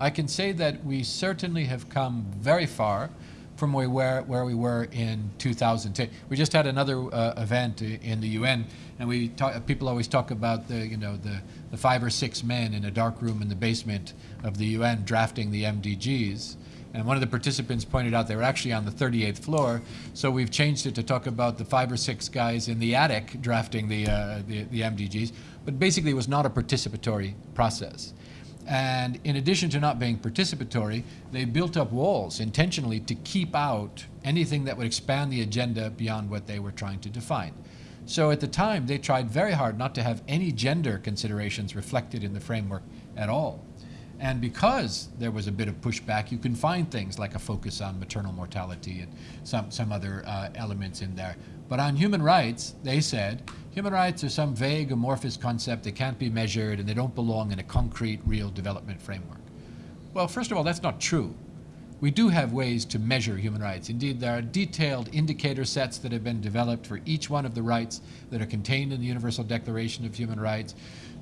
I can say that we certainly have come very far from where, where, we were in 2010. We just had another uh, event in the UN, and we talk, people always talk about the, you know, the, the five or six men in a dark room in the basement of the UN drafting the MDGs. And one of the participants pointed out they were actually on the 38th floor, so we've changed it to talk about the five or six guys in the attic drafting the, uh, the, the MDGs. But basically, it was not a participatory process. And in addition to not being participatory, they built up walls intentionally to keep out anything that would expand the agenda beyond what they were trying to define. So at the time, they tried very hard not to have any gender considerations reflected in the framework at all. And because there was a bit of pushback, you can find things like a focus on maternal mortality and some, some other uh, elements in there. But on human rights, they said human rights are some vague, amorphous concept that can't be measured and they don't belong in a concrete, real development framework. Well, first of all, that's not true. We do have ways to measure human rights. Indeed, there are detailed indicator sets that have been developed for each one of the rights that are contained in the Universal Declaration of Human Rights.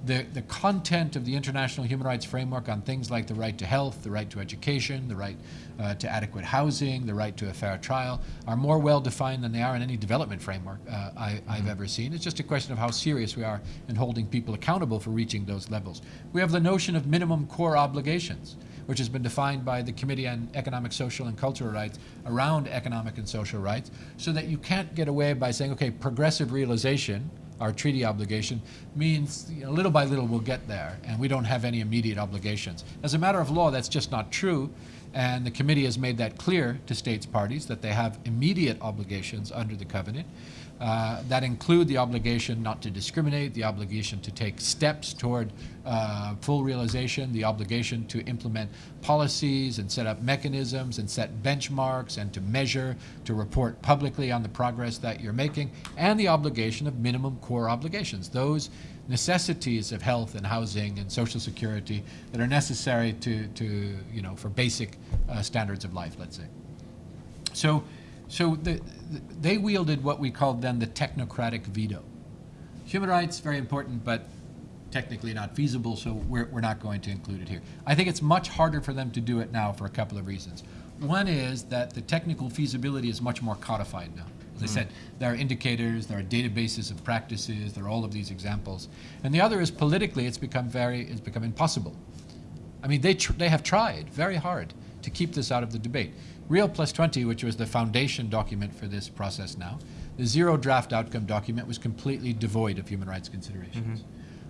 The, the content of the International Human Rights Framework on things like the right to health, the right to education, the right uh, to adequate housing, the right to a fair trial are more well defined than they are in any development framework uh, I, I've ever seen. It's just a question of how serious we are in holding people accountable for reaching those levels. We have the notion of minimum core obligations which has been defined by the Committee on Economic, Social, and Cultural Rights around economic and social rights, so that you can't get away by saying, okay, progressive realization, our treaty obligation, means you know, little by little we'll get there, and we don't have any immediate obligations. As a matter of law, that's just not true, and the committee has made that clear to states parties that they have immediate obligations under the covenant. Uh, that include the obligation not to discriminate, the obligation to take steps toward uh, full realization, the obligation to implement policies and set up mechanisms and set benchmarks and to measure, to report publicly on the progress that you're making, and the obligation of minimum core obligations, those necessities of health and housing and social security that are necessary to, to you know, for basic uh, standards of life, let's say. So, so the, the- they wielded what we called then the technocratic veto. Human rights, very important, but technically not feasible, so we're, we're not going to include it here. I think it's much harder for them to do it now for a couple of reasons. One is that the technical feasibility is much more codified now. As I hmm. said, there are indicators, there are databases of practices, there are all of these examples. And the other is politically, it's become very, it's become impossible. I mean, they, tr- they have tried very hard to keep this out of the debate. Rio Plus 20, which was the foundation document for this process now, the zero draft outcome document was completely devoid of human rights considerations.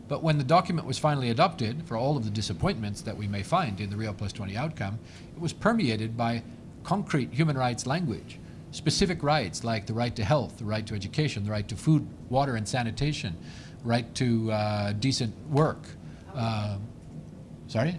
But when the document was finally adopted, for all of the disappointments that we may find in the Rio Plus 20 outcome, it was permeated by concrete human rights language, specific rights like the right to health, the right to education, the right to food, water, and sanitation, right to uh, decent work. Uh, sorry?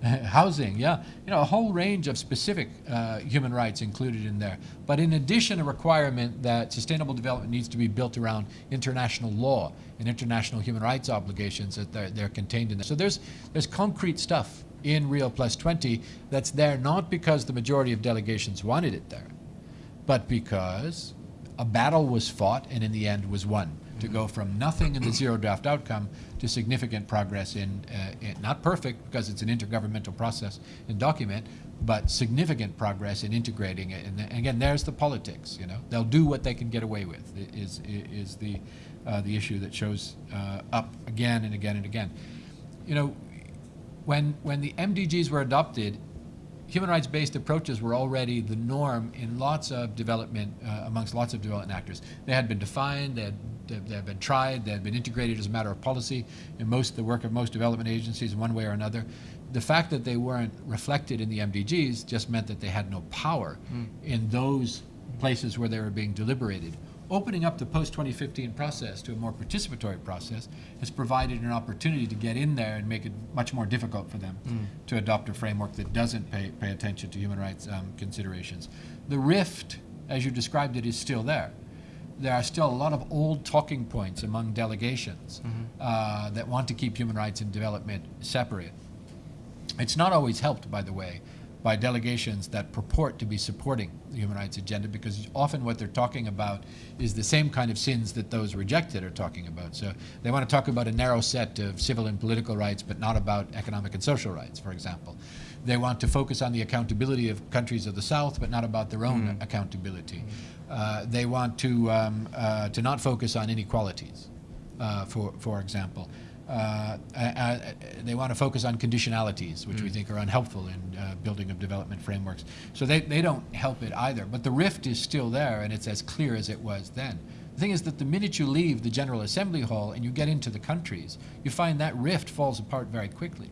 <laughs> Housing. Yeah. You know, a whole range of specific uh, human rights included in there. But in addition, a requirement that sustainable development needs to be built around international law and international human rights obligations that they're, they're contained in there. So there's, there's concrete stuff in Rio Plus 20 that's there not because the majority of delegations wanted it there, but because a battle was fought and in the end was won to go from nothing in the zero draft outcome to significant progress in, uh, in not perfect because it's an intergovernmental process and document, but significant progress in integrating it. And, again, there's the politics. You know, they'll do what they can get away with. Is is the uh, the issue that shows uh, up again and again and again. You know, when when the MDGs were adopted, human rights-based approaches were already the norm in lots of development, uh, amongst lots of development actors. They had been defined, they had, they had been tried, they've been integrated as a matter of policy in most of the work of most development agencies in one way or another. The fact that they weren't reflected in the MDGs just meant that they had no power in those places where they were being deliberated. Opening up the post-2015 process to a more participatory process has provided an opportunity to get in there and make it much more difficult for them to adopt a framework that doesn't pay, pay attention to human rights um, considerations. The rift, as you described it, is still there. There are still a lot of old talking points among delegations mm-hmm. uh, that want to keep human rights and development separate. It's not always helped, by the way, by delegations that purport to be supporting the human rights agenda because often what they're talking about is the same kind of sins that those rejected are talking about. So they want to talk about a narrow set of civil and political rights, but not about economic and social rights, for example. They want to focus on the accountability of countries of the South, but not about their own mm. accountability. Mm. Uh, they want to, um, uh, to not focus on inequalities, uh, for, for example. Uh, they want to focus on conditionalities, which we think are unhelpful in uh, building of development frameworks. So they, they don't help it either. But the rift is still there, and it's as clear as it was then. The thing is that the minute you leave the General Assembly Hall and you get into the countries, you find that rift falls apart very quickly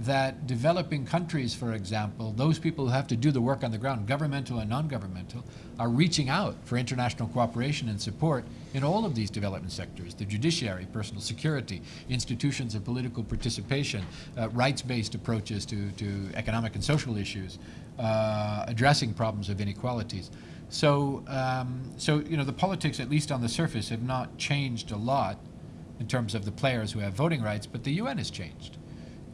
that developing countries, for example, those people who have to do the work on the ground, governmental and non-governmental, are reaching out for international cooperation and support in all of these development sectors, the judiciary, personal security, institutions of political participation, uh, rights-based approaches to, to economic and social issues, uh, addressing problems of inequalities. So, um, so, you know, the politics, at least on the surface, have not changed a lot in terms of the players who have voting rights, but the UN has changed.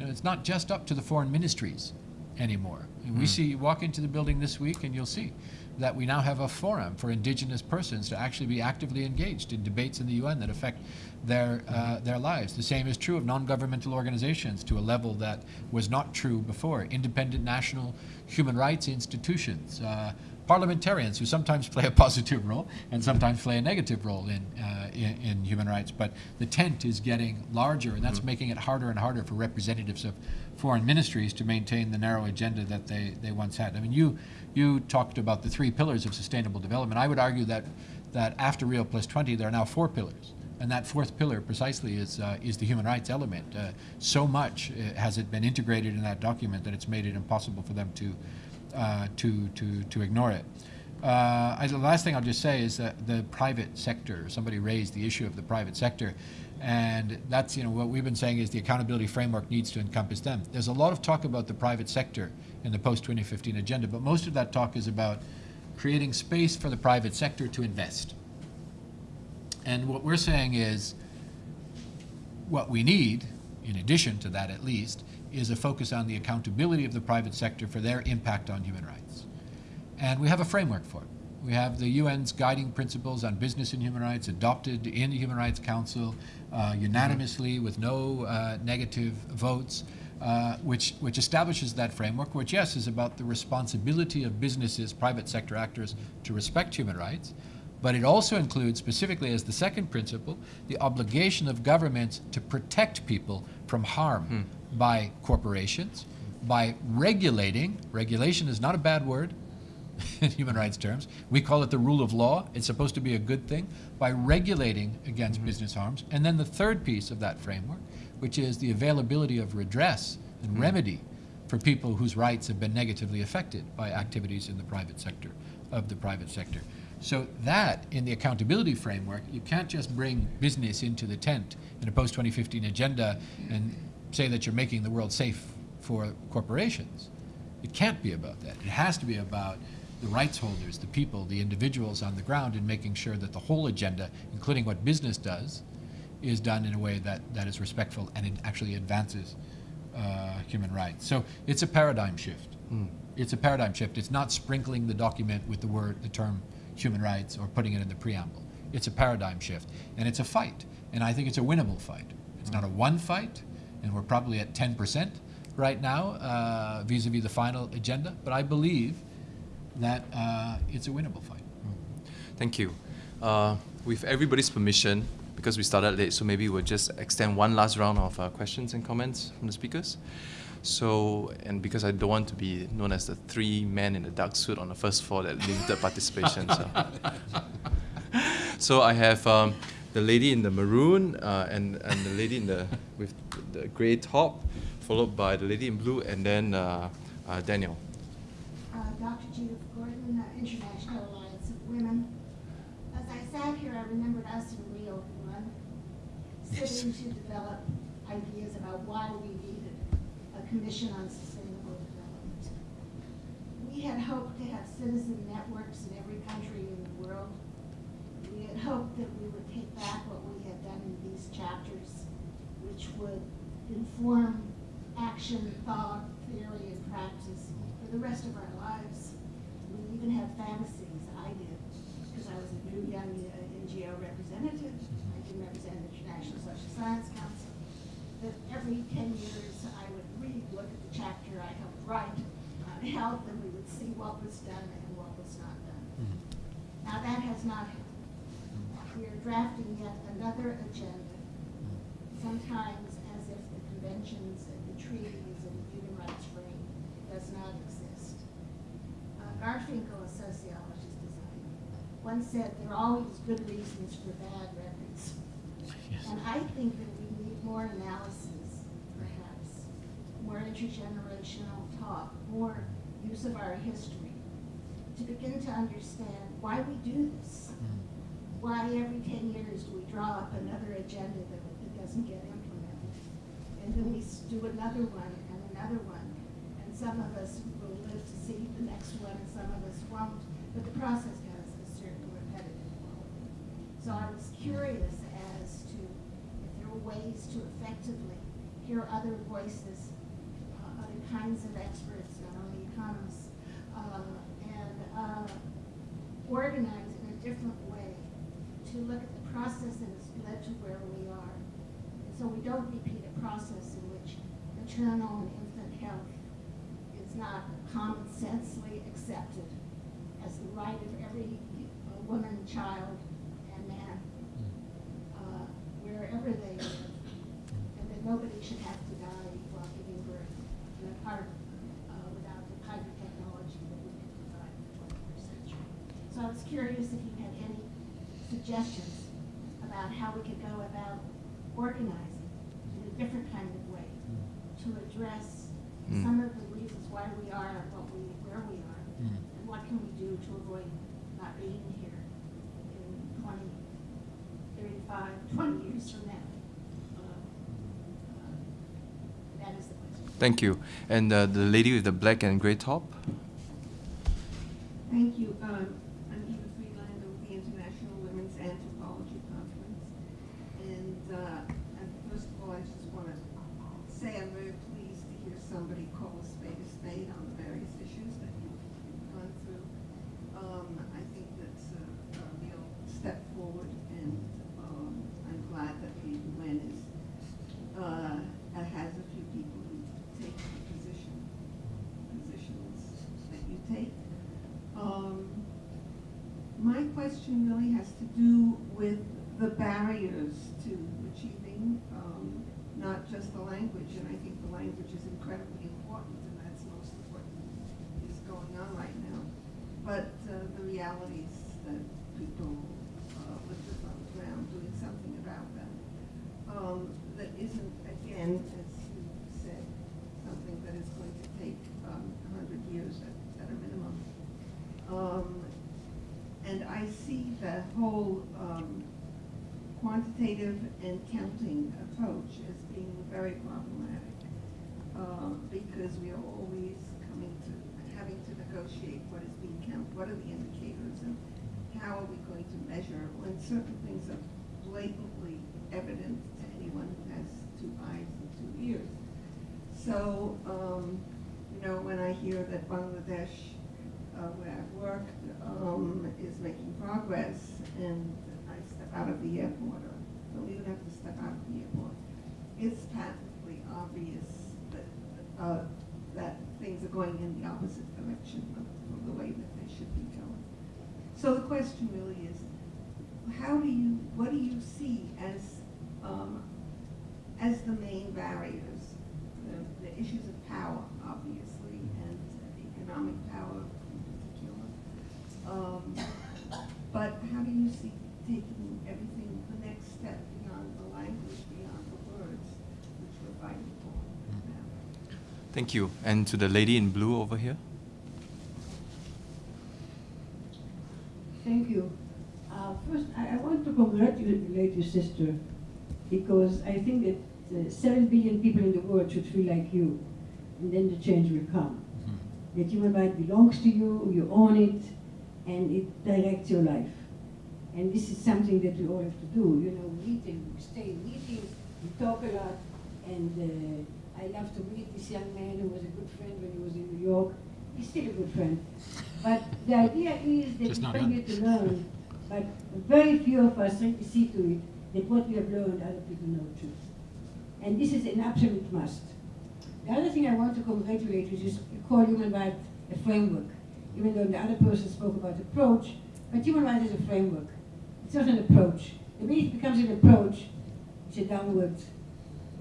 It's not just up to the foreign ministries anymore. And we see, you walk into the building this week and you'll see that we now have a forum for indigenous persons to actually be actively engaged in debates in the UN that affect their, uh, their lives. The same is true of non-governmental organizations to a level that was not true before. Independent national human rights institutions, uh, parliamentarians who sometimes play a <laughs> positive role and sometimes play a negative role in, uh, in, in human rights. But the tent is getting larger, and that's making it harder and harder for representatives of foreign ministries to maintain the narrow agenda that they, they once had. I mean, you, you talked about the three pillars of sustainable development. I would argue that, that after Rio Plus 20, there are now four pillars. And that fourth pillar precisely is, uh, is the human rights element. Uh, so much uh, has it been integrated in that document that it's made it impossible for them to, uh, to, to, to ignore it. Uh, the last thing I'll just say is that the private sector, somebody raised the issue of the private sector, and that's, you know, what we've been saying is the accountability framework needs to encompass them. There's a lot of talk about the private sector in the post-2015 agenda, but most of that talk is about creating space for the private sector to invest. And what we're saying is, what we need, in addition to that at least, is a focus on the accountability of the private sector for their impact on human rights. And we have a framework for it. We have the UN's guiding principles on business and human rights adopted in the Human Rights Council uh, unanimously with no uh, negative votes, uh, which, which establishes that framework, which, yes, is about the responsibility of businesses, private sector actors, to respect human rights. But it also includes, specifically as the second principle, the obligation of governments to protect people from harm by corporations, by regulating, regulation is not a bad word <laughs> in human rights terms. We call it the rule of law. It's supposed to be a good thing by regulating against mm-hmm. business harms. And then the third piece of that framework, which is the availability of redress and mm-hmm. remedy for people whose rights have been negatively affected by activities in the private sector, of the private sector. So that, in the accountability framework, you can't just bring business into the tent in a post-2015 agenda and say that you're making the world safe for corporations. It can't be about that. It has to be about the rights holders, the people, the individuals on the ground, and making sure that the whole agenda, including what business does, is done in a way that, that is respectful and it actually advances uh, human rights. So it's a paradigm shift. It's a paradigm shift. It's not sprinkling the document with the word, the term human rights or putting it in the preamble. It's a paradigm shift. And it's a fight. And I think it's a winnable fight. It's not a one fight, and we're probably at 10% right now uh, vis-a-vis the final agenda, but I believe that uh, it's a winnable fight. Thank you. Uh, with everybody's permission, because we started late, so maybe we'll just extend one last round of uh, questions and comments from the speakers. So, and because I don't want to be known as the three men in the dark suit on the first floor that limited participation. So, <laughs> so I have um, the lady in the maroon uh, and, and the lady in the with the grey top, followed by the lady in blue, and then uh, uh, Daniel. Uh, Dr. Judith Gordon, International Alliance of Women. As I sat here, I remembered us in Rio One, sitting to develop ideas about why we needed a commission on sustainable development. We had hoped to have citizen networks in every country in the world. We had hoped that we would take back what we had done in these chapters, which would inform action, thought, theory, and practice for the rest of our lives. We even have fantasies, I did, because I was a new young uh, NGO representative. I didn't represent the International Social Science Council. That every 10 years I would read, look at the chapter I helped write on health, and we would see what was done and what was not done. Now that has not happened. We are drafting yet another agenda, sometimes if the conventions and the treaties and the human rights frame does not exist. Uh, Garfinkel, a sociologist designer, once said there are always good reasons for bad records. Yes. And I think that we need more analysis, perhaps, more intergenerational talk, more use of our history to begin to understand why we do this. Why every ten years do we draw up another agenda that, that doesn't get implemented? And then we do another one and another one. And some of us will live to see the next one and some of us won't. But the process has a certain repetitive quality. So I was curious as to if there were ways to effectively hear other voices, uh, other kinds of experts, not only economists, uh, and uh, organize in a different way to look at the process that has led to where we are. So we don't repeat a process in which maternal and infant health is not common sensely accepted as the right of every woman, child, and man, uh, wherever they live, and that nobody should have to die while giving birth in a part uh, without the kind of technology that we can provide in the 21st century. So I was curious if you had any suggestions about how we could go about organizing in a different kind of way to address Mm. some of the reasons why we are what we, where we are, Mm. and what can we do to avoid not being here in 20, 35, 20 years from now. Uh, uh, That is the question. Thank you. And uh, the lady with the black and grey top. Thank you. Um, I'm Eva Friedlander with the International Women's Anthropology Conference. And, uh, and first of all, I just want to say I'm very pleased to hear somebody call a spade a spade on the various issues that you've you've gone through. Um, I think that's a, a real step forward, and um, I'm glad that the UN is, uh, has a few people who take the position, positions that you take. Um, my question really has to do with the barriers to achieving um, not just the language, and I think the language is incredibly important, and that's most of what is going on right now. But uh, the realities that people uh, with on the ground doing something about them. Um, that isn't, again, as you said, something that is going to take um, hundred years at, at a minimum. Um, and I see the whole quantitative and counting approach as being very problematic uh, because we are always coming to having to negotiate what is being counted, what are the indicators, and how are we going to measure when certain things are blatantly evident to anyone who has two eyes and two ears. So, um, you know, when I hear that Bangladesh, uh, where I've worked, um, is making progress, and out of the airport, or don't even have to step out of the airport, it's patently obvious that, uh, that things are going in the opposite direction of, of the way that they should be going. So the question really is, how do you, what do you see as, um, as the main barriers? The, the issues of power, obviously, and economic power in particular. Um, but how do you see taking everything the next step beyond the language, beyond the words, which we're fighting for now? Thank you. And to the lady in blue over here. Thank you. Uh, first, I, I want to congratulate your sister because I think that uh, 7 billion people in the world should feel like you, and then the change will come. That human right belongs to you, you own it, and it directs your life. And this is something that we all have to do. You know, meeting, we stay in meetings, we talk a lot, and uh, I love to meet this young man who was a good friend when he was in New York. He's still a good friend. But the idea is that Just we come here to learn, but very few of us see to it that what we have learned, other people know too. And this is an absolute must. The other thing I want to congratulate you is you call human rights a framework, even though the other person spoke about approach, but human rights is a framework. It's not an approach. The minute it becomes an approach, it's a downward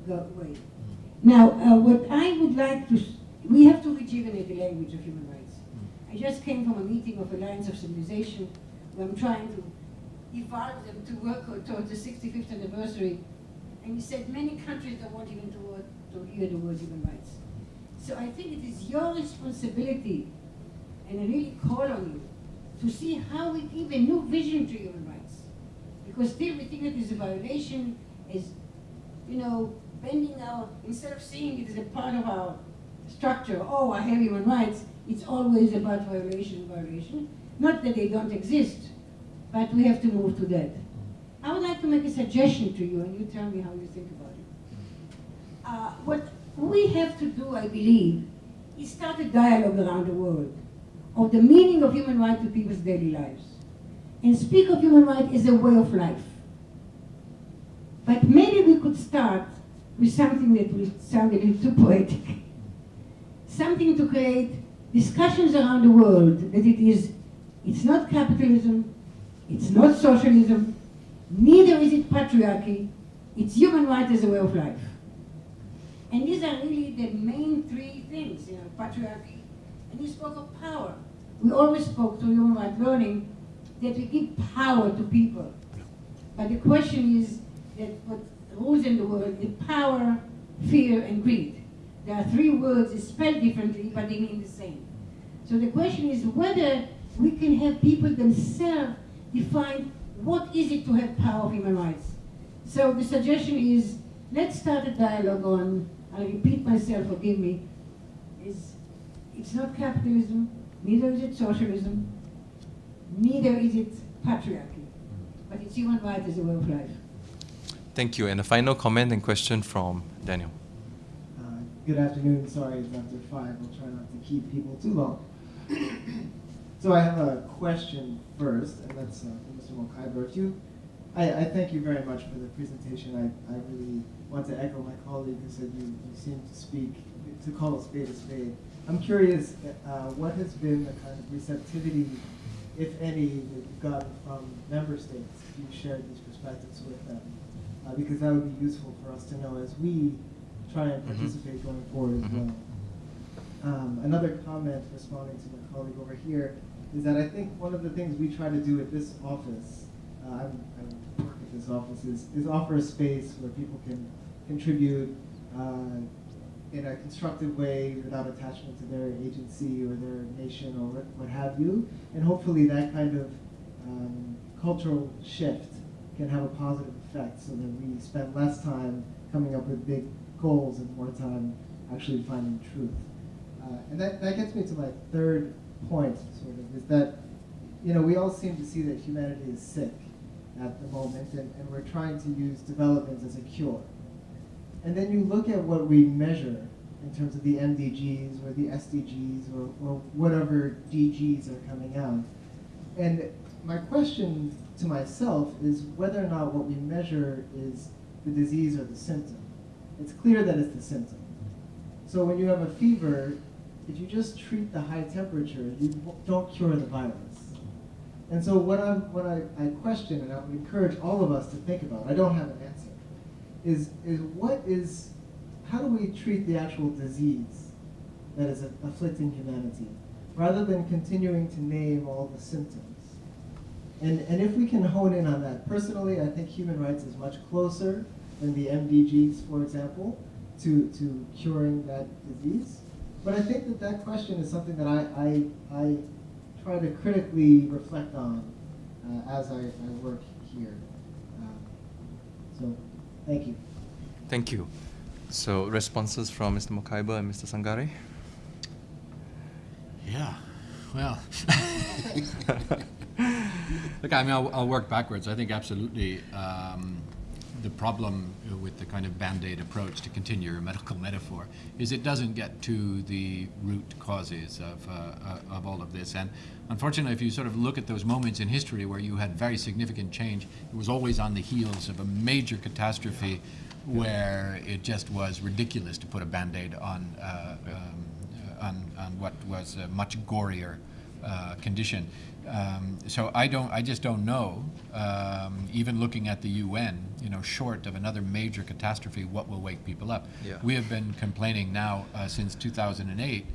go way. Mm. Now, uh, what I would like to, we have to rejuvenate the language of human rights. I just came from a meeting of Alliance of Civilization, where I'm trying to evolve them to work towards the 65th anniversary. And he said many countries don't want even to, word, to hear the word human rights. So I think it is your responsibility, and I really call on you, to see how we give a new vision to human rights. Because still we think that is a violation, is, you know, bending our, instead of seeing it as a part of our structure, oh, I have human rights, it's always about violation, violation. Not that they don't exist, but we have to move to that. I would like to make a suggestion to you, and you tell me how you think about it. Uh, what we have to do, I believe, is start a dialogue around the world of the meaning of human rights to people's daily lives. And speak of human rights as a way of life. But maybe we could start with something that will sound a little too poetic. Something to create discussions around the world that it is, it's not capitalism, it's not socialism, neither is it patriarchy, it's human rights as a way of life. And these are really the main three things, you know, patriarchy. And you spoke of power. We always spoke to human rights learning that we give power to people. But the question is that what rules in the world is power, fear, and greed. There are three words spelled differently, but they mean the same. So the question is whether we can have people themselves define what is it to have power of human rights. So the suggestion is let's start a dialogue on, I'll repeat myself, forgive me, is it's not capitalism, neither is it socialism, neither is it patriarchy, but it's human rights as a way of life. Thank you. And a final comment and question from Daniel. Uh, Good afternoon, sorry it's after five, I'll try not to keep people too long. <coughs> So I have a question first, and that's uh, for Mr. Mokhiber. You, I, I thank you very much for the presentation. I, I really want to echo my colleague who said you, you seem to speak, to call a spade a spade. I'm curious, uh, what has been the kind of receptivity, if any, that you've gotten from member states you shared these perspectives with them, uh, because that would be useful for us to know as we try and Mhm. participate going forward as Mhm. well. Um, another comment responding to my colleague over here is that I think one of the things we try to do at this office, uh, I'm, I work at this office, is, is offer a space where people can contribute uh, in a constructive way without attachment to their agency or their nation or what, what have you. And hopefully that kind of um, cultural shift can have a positive effect so that we spend less time coming up with big goals and more time actually finding truth. Uh, and that, that gets me to my third point, sort of, is that, you know, we all seem to see that humanity is sick at the moment, and, and we're trying to use development as a cure. And then you look at what we measure in terms of the MDGs or the SDGs or, or whatever DGs are coming out. And my question to myself is whether or not what we measure is the disease or the symptom. It's clear that it's the symptom. So when you have a fever, if you just treat the high temperature, you don't cure the virus. And so what, I'm, what I, I question and I would encourage all of us to think about, I don't have an answer, is, is what is, how do we treat the actual disease that is afflicting humanity, rather than continuing to name all the symptoms? And, and if we can hone in on that, personally, I think human rights is much closer than the MDGs, for example, to, to curing that disease. But I think that that question is something that I, I, I try to critically reflect on uh, as I, I work here. Um, so, thank you. Thank you. So responses from Mr. Mokhiber and Mr. Sangare? Yeah, well. <laughs> <laughs> Look, I mean, I'll, I'll work backwards. I think absolutely um, the problem with the kind of band-aid approach, to continue your medical <laughs> metaphor, is it doesn't get to the root causes of, uh, uh, of all of this. And unfortunately, if you sort of look at those moments in history where you had very significant change, it was always on the heels of a major catastrophe where it just was ridiculous to put a band-aid on, uh, um, on, on what was a much gorier uh, condition. Um, so I don't, I just don't know. Um, even looking at the UN, you know, short of another major catastrophe, what will wake people up? Yeah. We have been complaining now uh, since 2008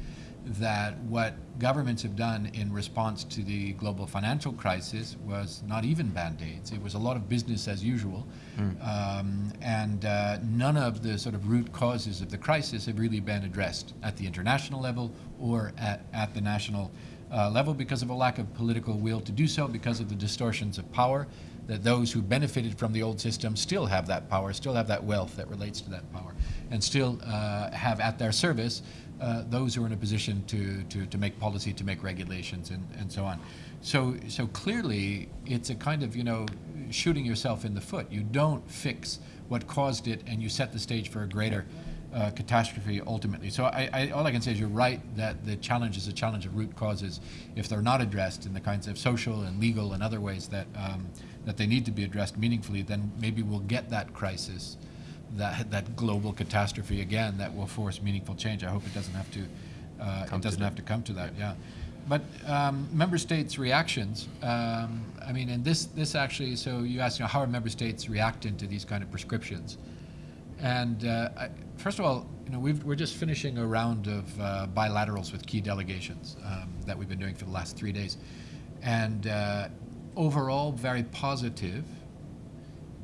that what governments have done in response to the global financial crisis was not even band-aids. It was a lot of business as usual, um, and uh, none of the sort of root causes of the crisis have really been addressed at the international level or at, at the national uh, level because of a lack of political will to do so, because of the distortions of power, that those who benefited from the old system still have that power, still have that wealth that relates to that power, and still uh, have at their service uh, those who are in a position to, to, to make policy, to make regulations, and, and so on. So, so clearly, it's a kind of, you know, shooting yourself in the foot. You don't fix what caused it, and you set the stage for a greater uh, catastrophe ultimately. So I, I, all I can say is you're right that the challenge is a challenge of root causes. If they're not addressed in the kinds of social and legal and other ways that, um, that they need to be addressed meaningfully, then maybe we'll get that crisis that that global catastrophe again that will force meaningful change. I hope it doesn't have to uh, Come it to doesn't that. have to come to that. Yeah, but um, member states' reactions. Um, I mean, and this this actually. So you asked, you know, how are member states reacting to these kind of prescriptions? And uh, I, first of all, you know, we've, we're just finishing a round of uh, bilaterals with key delegations um, that we've been doing for the last three days, and uh, overall very positive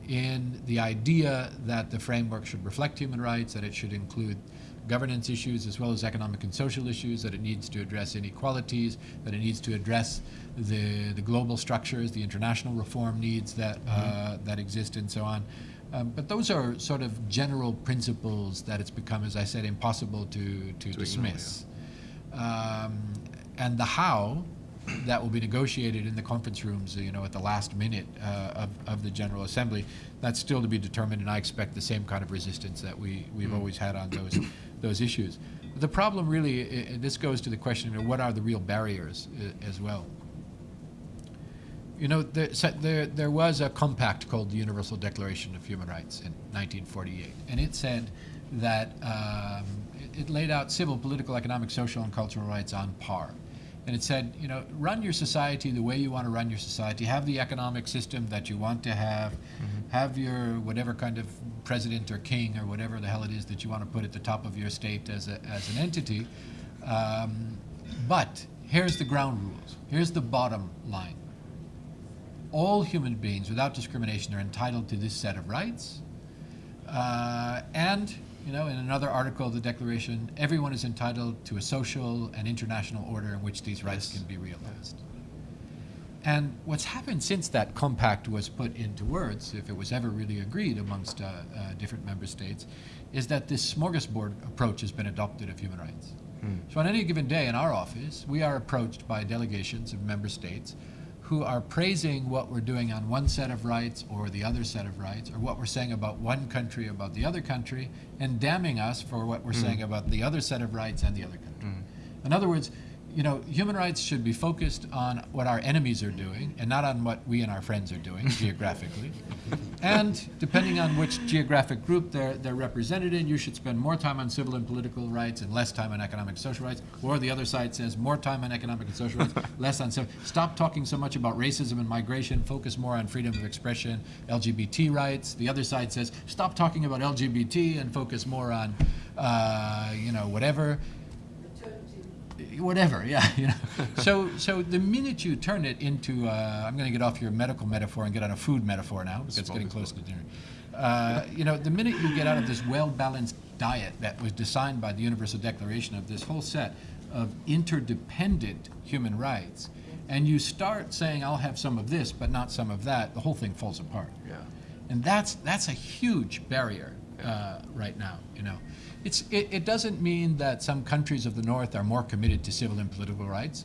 in the idea that the framework should reflect human rights, that it should include governance issues as well as economic and social issues, that it needs to address inequalities, that it needs to address the, the global structures, the international reform needs that, uh, that exist, and so on. Um, but those are sort of general principles that it's become, as I said, impossible to, to, ignore, dismiss. Um, and the how that will be negotiated in the conference rooms, you know, at the last minute uh, of, of the General Assembly, that's still to be determined, and I expect the same kind of resistance that we, we've always had on those, those issues. The problem really, this goes to the question of what are the real barriers uh, as well. You know, there, so there, there was a compact called the Universal Declaration of Human Rights in 1948, and it said that um, it, it laid out civil, political, economic, social, and cultural rights on par. and it said, you know, run your society the way you want to run your society, have the economic system that you want to have, have your whatever kind of president or king or whatever the hell it is that you want to put at the top of your state as, a, as an entity. Um, but here's the ground rules. Here's the bottom line. All human beings, without discrimination, are entitled to this set of rights. Uh, and, you know, in another article of the Declaration, everyone is entitled to a social and international order in which these rights can be realized. And what's happened since that compact was put into words, if it was ever really agreed amongst uh, uh, different member states, is that this smorgasbord approach has been adopted of human rights. So on any given day in our office, we are approached by delegations of member states who are praising what we're doing on one set of rights or the other set of rights, or what we're saying about one country about the other country, and damning us for what we're hmm. saying about the other set of rights and the other country. Hmm. In other words, you know, human rights should be focused on what our enemies are doing and not on what we and our friends are doing <laughs> geographically. And depending on which geographic group they're, they're represented in, you should spend more time on civil and political rights and less time on economic and social rights. Or the other side says more time on economic and social rights, <laughs> less on civil. Stop talking so much about racism and migration, focus more on freedom of expression, LGBT rights. The other side says stop talking about LGBT and focus more on, uh, you know, whatever whatever, yeah, <laughs> you know. so, so the minute you turn it into, uh, I'm going to get off your medical metaphor and get on a food metaphor now because it's getting close to dinner. Uh, you know, the minute you get out of this well-balanced diet that was designed by the Universal Declaration of this whole set of interdependent human rights, and you start saying, "I'll have some of this, but not some of that," the whole thing falls apart. Yeah. And that's that's a huge barrier uh, right now. You know, it's it, it doesn't mean that some countries of the North are more committed to civil and political rights.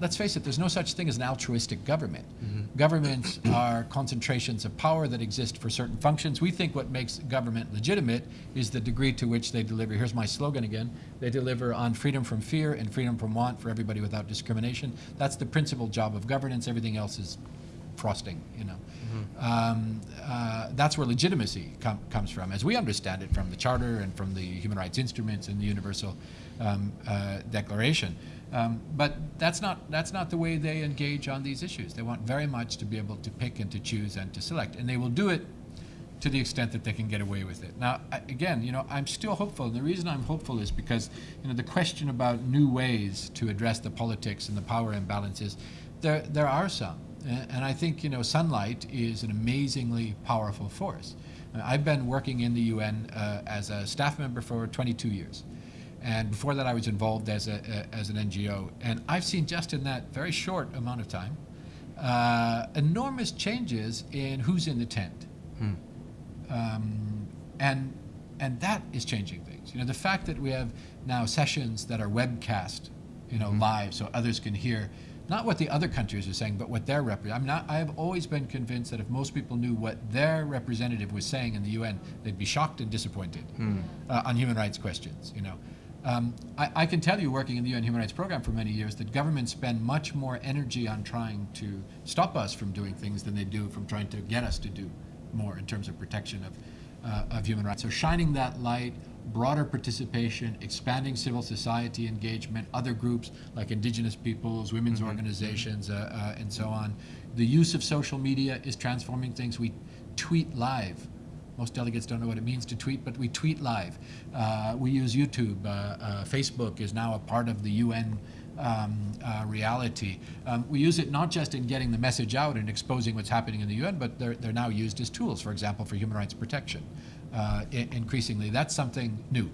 Let's face it, there's no such thing as an altruistic government. Mm-hmm. Governments <clears throat> are concentrations of power that exist for certain functions. We think what makes government legitimate is the degree to which they deliver. Here's my slogan again. They deliver on freedom from fear and freedom from want for everybody without discrimination. That's the principal job of governance. Everything else is frosting, you know. Um, uh, that's where legitimacy com- comes from, as we understand it from the Charter and from the human rights instruments and the Universal um, uh, Declaration. Um, but that's not that's not the way they engage on these issues. They want very much to be able to pick and to choose and to select, and they will do it to the extent that they can get away with it. Now, again, you know, I'm still hopeful. And the reason I'm hopeful is because, you know, the question about new ways to address the politics and the power imbalances, there, there are some. And I think, you know, sunlight is an amazingly powerful force. I've been working in the UN uh, as a staff member for 22 years. And before that, I was involved as, a, a- as an NGO. And I've seen just in that very short amount of time uh, enormous changes in who's in the tent um, and and that is changing things. You know, the fact that we have now sessions that are webcast, you know, live, so others can hear not what the other countries are saying, but what their rep. I'm not. I have always been convinced that if most people knew what their representative was saying in the UN, they'd be shocked and disappointed uh, on human rights questions. You know. Um, I, I can tell you, working in the UN Human Rights Program for many years, that governments spend much more energy on trying to stop us from doing things than they do from trying to get us to do more in terms of protection of, uh, of human rights. So shining that light, broader participation, expanding civil society engagement, other groups like indigenous peoples, women's organizations, uh, uh, and so on. The use of social media is transforming things. We tweet live. Most delegates don't know what it means to tweet, but we tweet live. Uh, we use YouTube. Uh, uh, Facebook is now a part of the UN um, uh, reality. Um, we use it not just in getting the message out and exposing what's happening in the UN, but they're, they're now used as tools, for example, for human rights protection. Uh, i- increasingly, that's something new.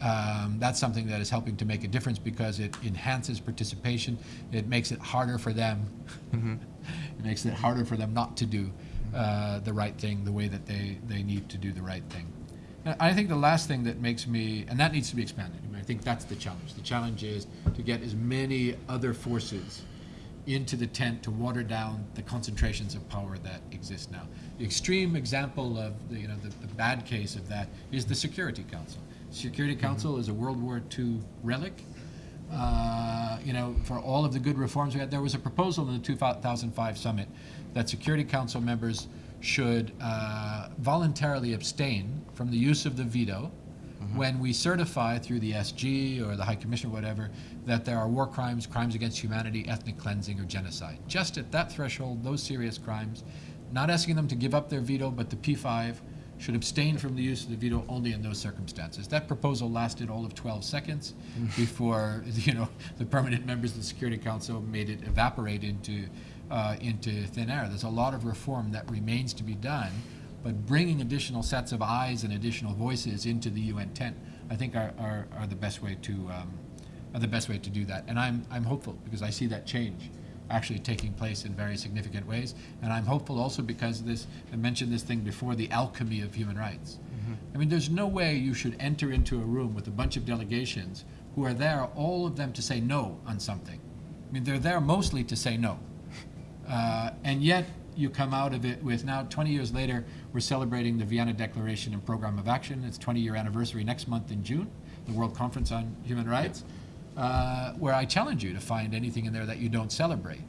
Um, that's something that is helping to make a difference because it enhances participation. It makes it harder for them. <laughs> it makes it harder for them not to do uh, the right thing the way that they, they need to do the right thing. And I think the last thing that makes me, and that needs to be expanded. I, mean, I think that's the challenge. The challenge is to get as many other forces into the tent to water down the concentrations of power that exist now. The extreme example of the, you know, the, the bad case of that is the Security Council. Security Council is a World War II relic. Uh, you know, for all of the good reforms we had, there was a proposal in the 2005 summit that Security Council members should uh, voluntarily abstain from the use of the veto when we certify through the SG or the High Commission or whatever that there are war crimes, crimes against humanity, ethnic cleansing, or genocide. Just at that threshold, those serious crimes, not asking them to give up their veto, but the P5 should abstain from the use of the veto only in those circumstances. That proposal lasted all of 12 seconds before <laughs> you know the permanent members of the Security Council made it evaporate into uh, into thin air. There's a lot of reform that remains to be done, but bringing additional sets of eyes and additional voices into the UN tent, I think, are, are, are the best way to um, are the best way to do that. And I'm I'm hopeful because I see that change actually taking place in very significant ways. And I'm hopeful also because this, I mentioned this thing before, the alchemy of human rights. I mean, there's no way you should enter into a room with a bunch of delegations who are there, all of them to say no on something. I mean, they're there mostly to say no. <laughs> Uh, and yet, you come out of it with now 20 years later, we're celebrating the Vienna Declaration and Program of Action. It's 20 year anniversary next month in June, the World Conference on Human Rights uh, where I challenge you to find anything in there that you don't celebrate.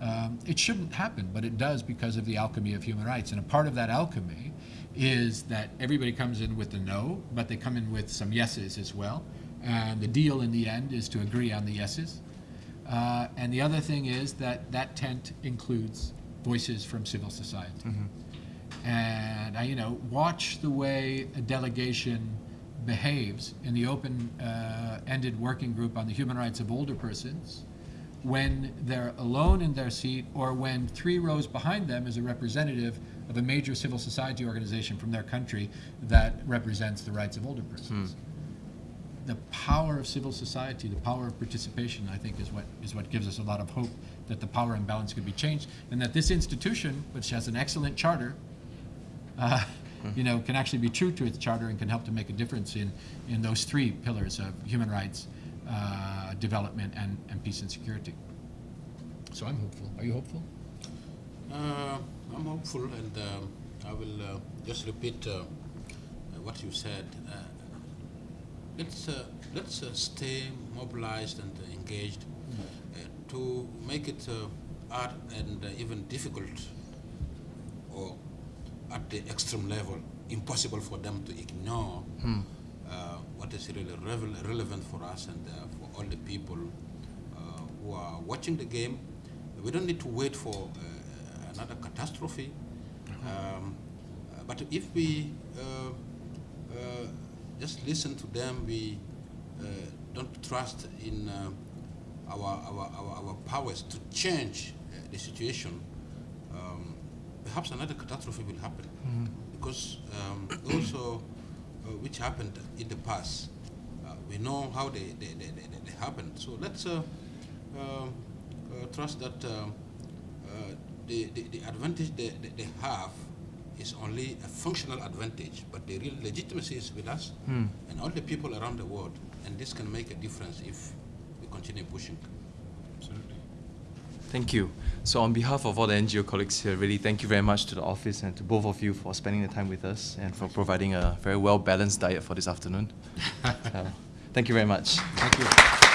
Um, it shouldn't happen, but it does because of the alchemy of human rights. And a part of that alchemy is that everybody comes in with the no, but they come in with some yeses as well. And the deal in the end is to agree on the yeses. Uh, and the other thing is that that tent includes voices from civil society. And I, you know, watch the way a delegation behaves in the open-ended working group on the human rights of older persons when they're alone in their seat or when three rows behind them is a representative of a major civil society organization from their country that represents the rights of older persons. The power of civil society, the power of participation, I think, is what is what gives us a lot of hope that the power imbalance could be changed, and that this institution, which has an excellent charter, uh, you know, can actually be true to its charter and can help to make a difference in, in those three pillars of human rights, uh, development, and, and peace and security. So I'm hopeful. Are you hopeful? Uh, I'm hopeful, and um, I will uh, just repeat uh, what you said. Uh, let's uh, let's uh, stay mobilized and engaged uh, to make it uh, hard and uh, even difficult, at the extreme level, impossible for them to ignore uh, what is really revel- relevant for us and uh, for all the people uh, who are watching the game. We don't need to wait for uh, another catastrophe. Um, uh, but if we uh, uh, just listen to them, we uh, don't trust in uh, our, our, our, our powers to change uh, the situation, um, perhaps another catastrophe will happen. Because um, also, uh, which happened in the past, uh, we know how they, they, they, they, they happened. So let's uh, um, uh, trust that uh, the, the, the advantage they, they, they have is only a functional advantage, but the real legitimacy is with us and all the people around the world. And this can make a difference if we continue pushing. Thank you. So on behalf of all the NGO colleagues here, really thank you very much to the office and to both of you for spending the time with us and for providing a very well-balanced diet for this afternoon. So, <laughs> um, thank you very much. Thank you.